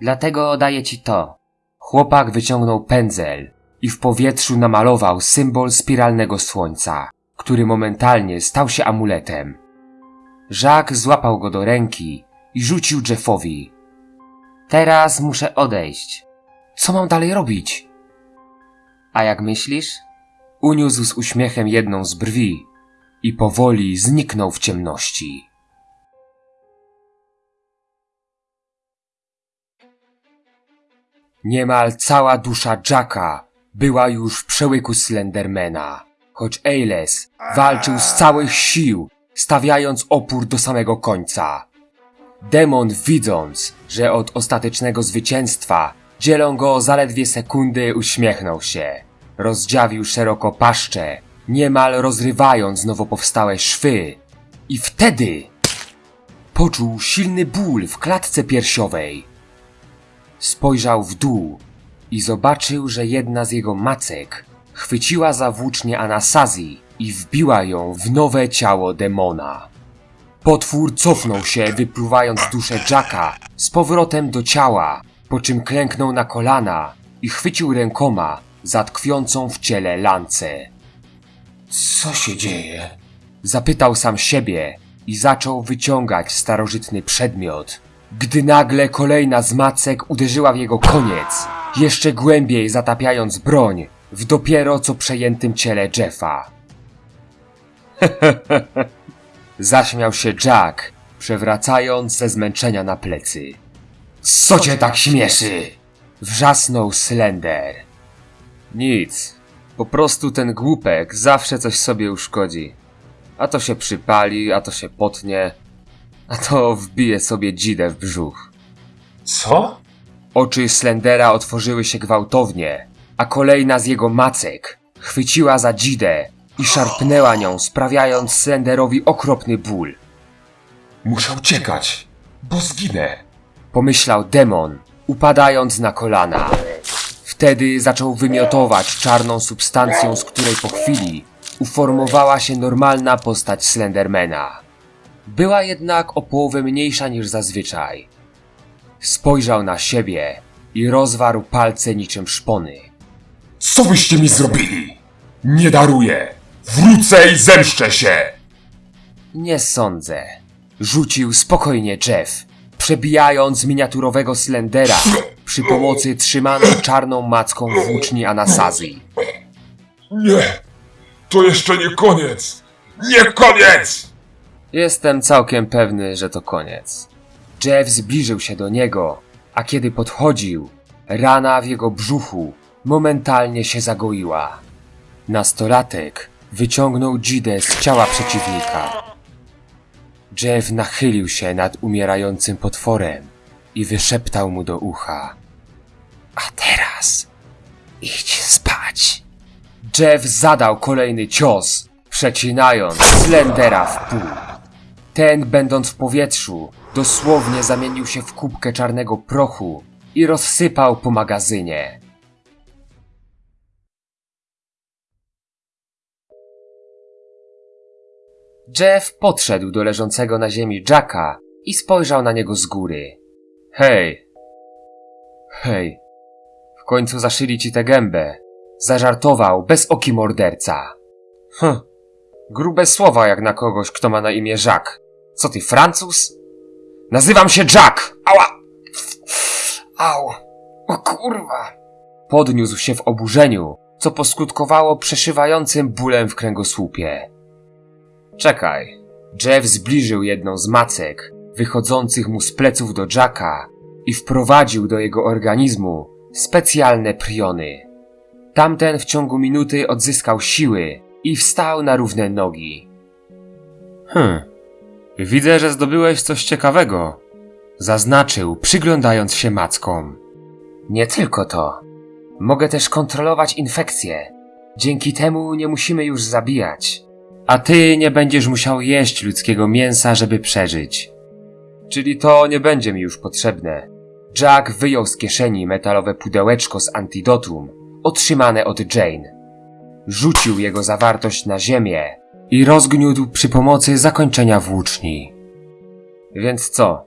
dlatego daję ci to. Chłopak wyciągnął pędzel i w powietrzu namalował symbol spiralnego słońca, który momentalnie stał się amuletem. Jacques złapał go do ręki i rzucił Jeffowi. Teraz muszę odejść. Co mam dalej robić? A jak myślisz? Uniósł z uśmiechem jedną z brwi i powoli zniknął w ciemności. Niemal cała dusza Jacka była już w przełyku Slendermana, choć Ailes walczył z całych sił, stawiając opór do samego końca. Demon widząc, że od ostatecznego zwycięstwa dzielą go zaledwie sekundy, uśmiechnął się. Rozdziawił szeroko paszczę, niemal rozrywając nowo powstałe szwy. I wtedy poczuł silny ból w klatce piersiowej. Spojrzał w dół i zobaczył, że jedna z jego macek chwyciła za włócznię Anasazji i wbiła ją w nowe ciało demona. Potwór cofnął się, wypluwając duszę Jacka z powrotem do ciała, po czym klęknął na kolana i chwycił rękoma za tkwiącą w ciele lancę. Co się dzieje? Zapytał sam siebie i zaczął wyciągać starożytny przedmiot, gdy nagle kolejna z macek uderzyła w jego koniec, jeszcze głębiej zatapiając broń w dopiero co przejętym ciele Jeffa. Zaśmiał się Jack, przewracając ze zmęczenia na plecy. Co cię tak śmieszy? Wrzasnął Slender. Nic. Po prostu ten głupek zawsze coś sobie uszkodzi. A to się przypali, a to się potnie, a to wbije sobie dzidę w brzuch. Co? Oczy Slendera otworzyły się gwałtownie, a kolejna z jego macek chwyciła za dzidę i szarpnęła nią, sprawiając Slenderowi okropny ból. Muszę uciekać, bo zginę. Pomyślał demon, upadając na kolana. Wtedy zaczął wymiotować czarną substancją, z której po chwili uformowała się normalna postać Slendermana. Była jednak o połowę mniejsza niż zazwyczaj. Spojrzał na siebie i rozwarł palce niczym szpony. Co byście mi zrobili? Nie daruję. Wrócę i zemszczę się. Nie sądzę. Rzucił spokojnie Jeff, przebijając miniaturowego Slendera przy pomocy trzymanej czarną macką włóczni Anasazji. Nie. To jeszcze nie koniec. Nie koniec! Jestem całkiem pewny, że to koniec. Jeff zbliżył się do niego, a kiedy podchodził, rana w jego brzuchu momentalnie się zagoiła. Nastolatek wyciągnął dzidę z ciała przeciwnika. Jeff nachylił się nad umierającym potworem i wyszeptał mu do ucha. A teraz idź spać. Jeff zadał kolejny cios, przecinając Slendera w pół. Ten, będąc w powietrzu, dosłownie zamienił się w kubkę czarnego prochu i rozsypał po magazynie. Jeff podszedł do leżącego na ziemi Jacka i spojrzał na niego z góry. Hej! Hej! W końcu zaszyli ci tę gębę. Zażartował bez oki morderca. Hm, grube słowa jak na kogoś, kto ma na imię Jacques. Co ty, Francuz? Nazywam się Jack! Ała! Au! O kurwa! Podniósł się w oburzeniu, co poskutkowało przeszywającym bólem w kręgosłupie. Czekaj. Jeff zbliżył jedną z macek, wychodzących mu z pleców do Jacka i wprowadził do jego organizmu specjalne priony. Tamten w ciągu minuty odzyskał siły i wstał na równe nogi. Hm. Widzę, że zdobyłeś coś ciekawego. Zaznaczył, przyglądając się mackom. Nie tylko to. Mogę też kontrolować infekcje. Dzięki temu nie musimy już zabijać. A ty nie będziesz musiał jeść ludzkiego mięsa, żeby przeżyć. Czyli to nie będzie mi już potrzebne. Jack wyjął z kieszeni metalowe pudełeczko z antidotum, otrzymane od Jane. Rzucił jego zawartość na ziemię i rozgniótł przy pomocy zakończenia włóczni. Więc co?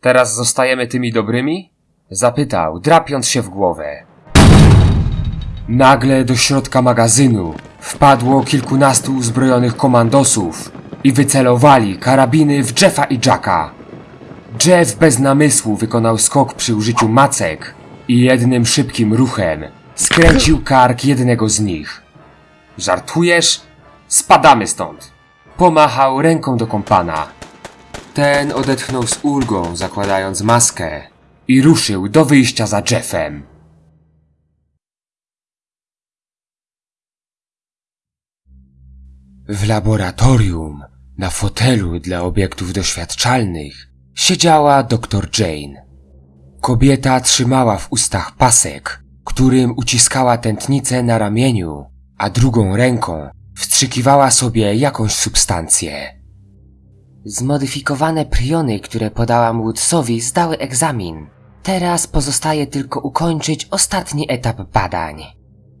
Teraz zostajemy tymi dobrymi? Zapytał, drapiąc się w głowę. Nagle do środka magazynu wpadło kilkunastu uzbrojonych komandosów i wycelowali karabiny w Jeffa i Jacka. Jeff bez namysłu wykonał skok przy użyciu macek i jednym szybkim ruchem skręcił kark jednego z nich. Żartujesz? Spadamy stąd! Pomachał ręką do kompana. Ten odetchnął z ulgą, zakładając maskę i ruszył do wyjścia za Jeffem. W laboratorium, na fotelu dla obiektów doświadczalnych, siedziała dr Jane. Kobieta trzymała w ustach pasek, którym uciskała tętnicę na ramieniu, a drugą ręką wstrzykiwała sobie jakąś substancję. Zmodyfikowane priony, które podałam Woodsowi, zdały egzamin. Teraz pozostaje tylko ukończyć ostatni etap badań.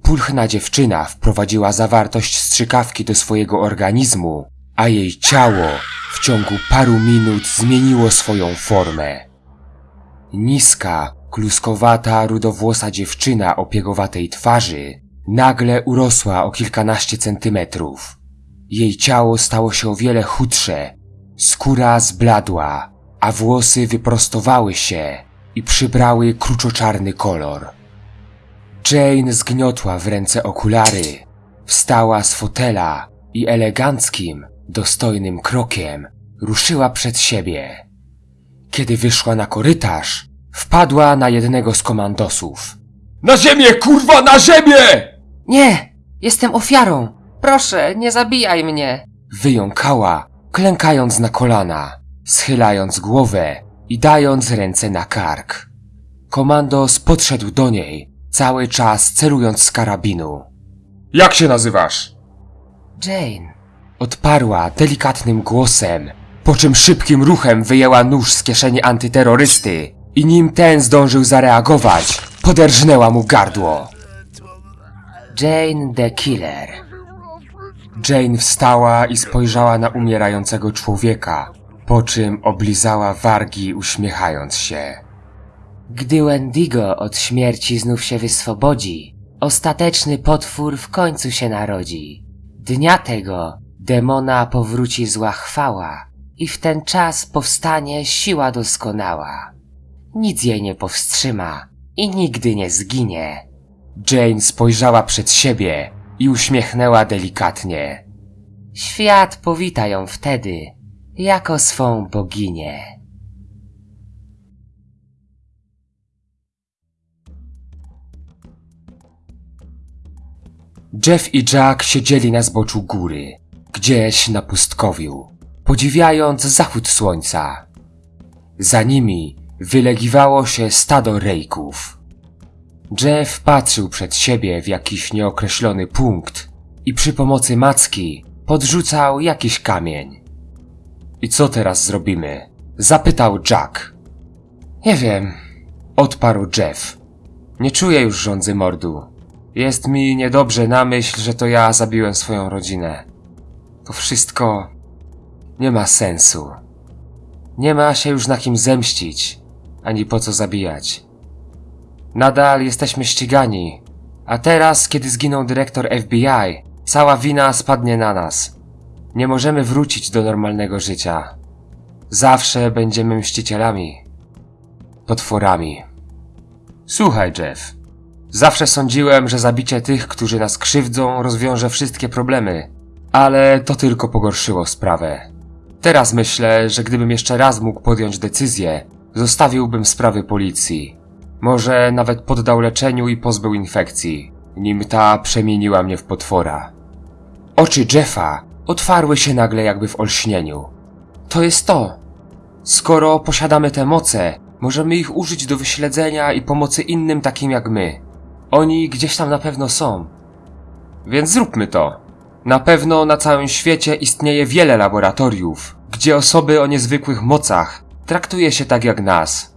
Pulchna dziewczyna wprowadziła zawartość strzykawki do swojego organizmu, a jej ciało w ciągu paru minut zmieniło swoją formę. Niska, kluskowata, rudowłosa dziewczyna o piegowatej twarzy nagle urosła o kilkanaście centymetrów. Jej ciało stało się o wiele chudsze, skóra zbladła, a włosy wyprostowały się i przybrały kruczoczarny kolor. Jane zgniotła w ręce okulary, wstała z fotela i eleganckim, dostojnym krokiem ruszyła przed siebie. Kiedy wyszła na korytarz, wpadła na jednego z komandosów. Na ziemię, kurwa, na ziemię! Nie! Jestem ofiarą! Proszę, nie zabijaj mnie! Wyjąkała, klękając na kolana, schylając głowę i dając ręce na kark. Komandos podszedł do niej, cały czas celując z karabinu. Jak się nazywasz? Jane, Odparła delikatnym głosem, po czym szybkim ruchem wyjęła nóż z kieszeni antyterrorysty i nim ten zdążył zareagować, poderżnęła mu gardło. Jane the Killer. Jane wstała i spojrzała na umierającego człowieka, po czym oblizała wargi uśmiechając się. Gdy Wendigo od śmierci znów się wyswobodzi, ostateczny potwór w końcu się narodzi. Dnia tego demona powróci zła chwała i w ten czas powstanie siła doskonała. Nic jej nie powstrzyma i nigdy nie zginie. Jane spojrzała przed siebie i uśmiechnęła delikatnie. Świat powita ją wtedy jako swą boginię. Jeff i Jack siedzieli na zboczu góry, gdzieś na pustkowiu, podziwiając zachód słońca. Za nimi wylegiwało się stado rejków. Jeff patrzył przed siebie w jakiś nieokreślony punkt i przy pomocy macki podrzucał jakiś kamień. I co teraz zrobimy? Zapytał Jack. Nie wiem, odparł Jeff. Nie czuję już rządzy mordu. Jest mi niedobrze na myśl, że to ja zabiłem swoją rodzinę. To wszystko nie ma sensu. Nie ma się już na kim zemścić, ani po co zabijać. Nadal jesteśmy ścigani, a teraz, kiedy zginął dyrektor FBI, cała wina spadnie na nas. Nie możemy wrócić do normalnego życia. Zawsze będziemy mścicielami. Potworami. Słuchaj, Jeff. Zawsze sądziłem, że zabicie tych, którzy nas krzywdzą, rozwiąże wszystkie problemy. Ale to tylko pogorszyło sprawę. Teraz myślę, że gdybym jeszcze raz mógł podjąć decyzję, zostawiłbym sprawy policji. Może nawet poddał leczeniu i pozbył infekcji, nim ta przemieniła mnie w potwora. Oczy Jeffa otwarły się nagle jakby w olśnieniu. To jest to. Skoro posiadamy te moce, możemy ich użyć do wyśledzenia i pomocy innym takim jak my. Oni gdzieś tam na pewno są. Więc zróbmy to. Na pewno na całym świecie istnieje wiele laboratoriów, gdzie osoby o niezwykłych mocach traktuje się tak jak nas.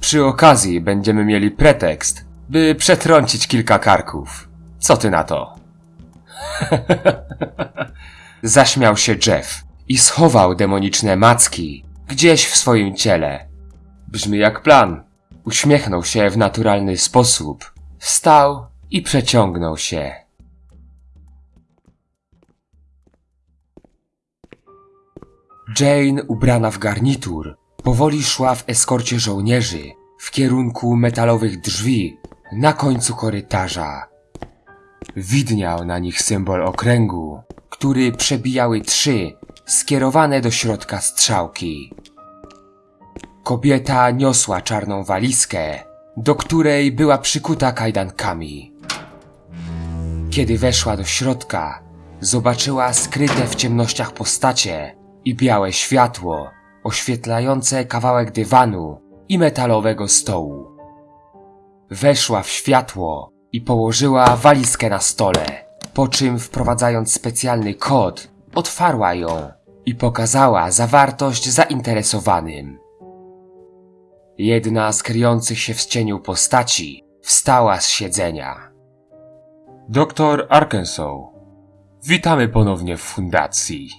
Przy okazji będziemy mieli pretekst, by przetrącić kilka karków. Co ty na to? Zaśmiał się Jeff i schował demoniczne macki gdzieś w swoim ciele. Brzmi jak plan. Uśmiechnął się w naturalny sposób, wstał i przeciągnął się. Jane, ubrana w garnitur, powoli szła w eskorcie żołnierzy w kierunku metalowych drzwi na końcu korytarza. Widniał na nich symbol okręgu, który przebijały trzy skierowane do środka strzałki. Kobieta niosła czarną walizkę, do której była przykuta kajdankami. Kiedy weszła do środka, zobaczyła skryte w ciemnościach postacie i białe światło oświetlające kawałek dywanu i metalowego stołu. Weszła w światło i położyła walizkę na stole, po czym wprowadzając specjalny kod, otwarła ją i pokazała zawartość zainteresowanym. Jedna z kryjących się w cieniu postaci wstała z siedzenia. Doktor Arkansas. Witamy ponownie w fundacji.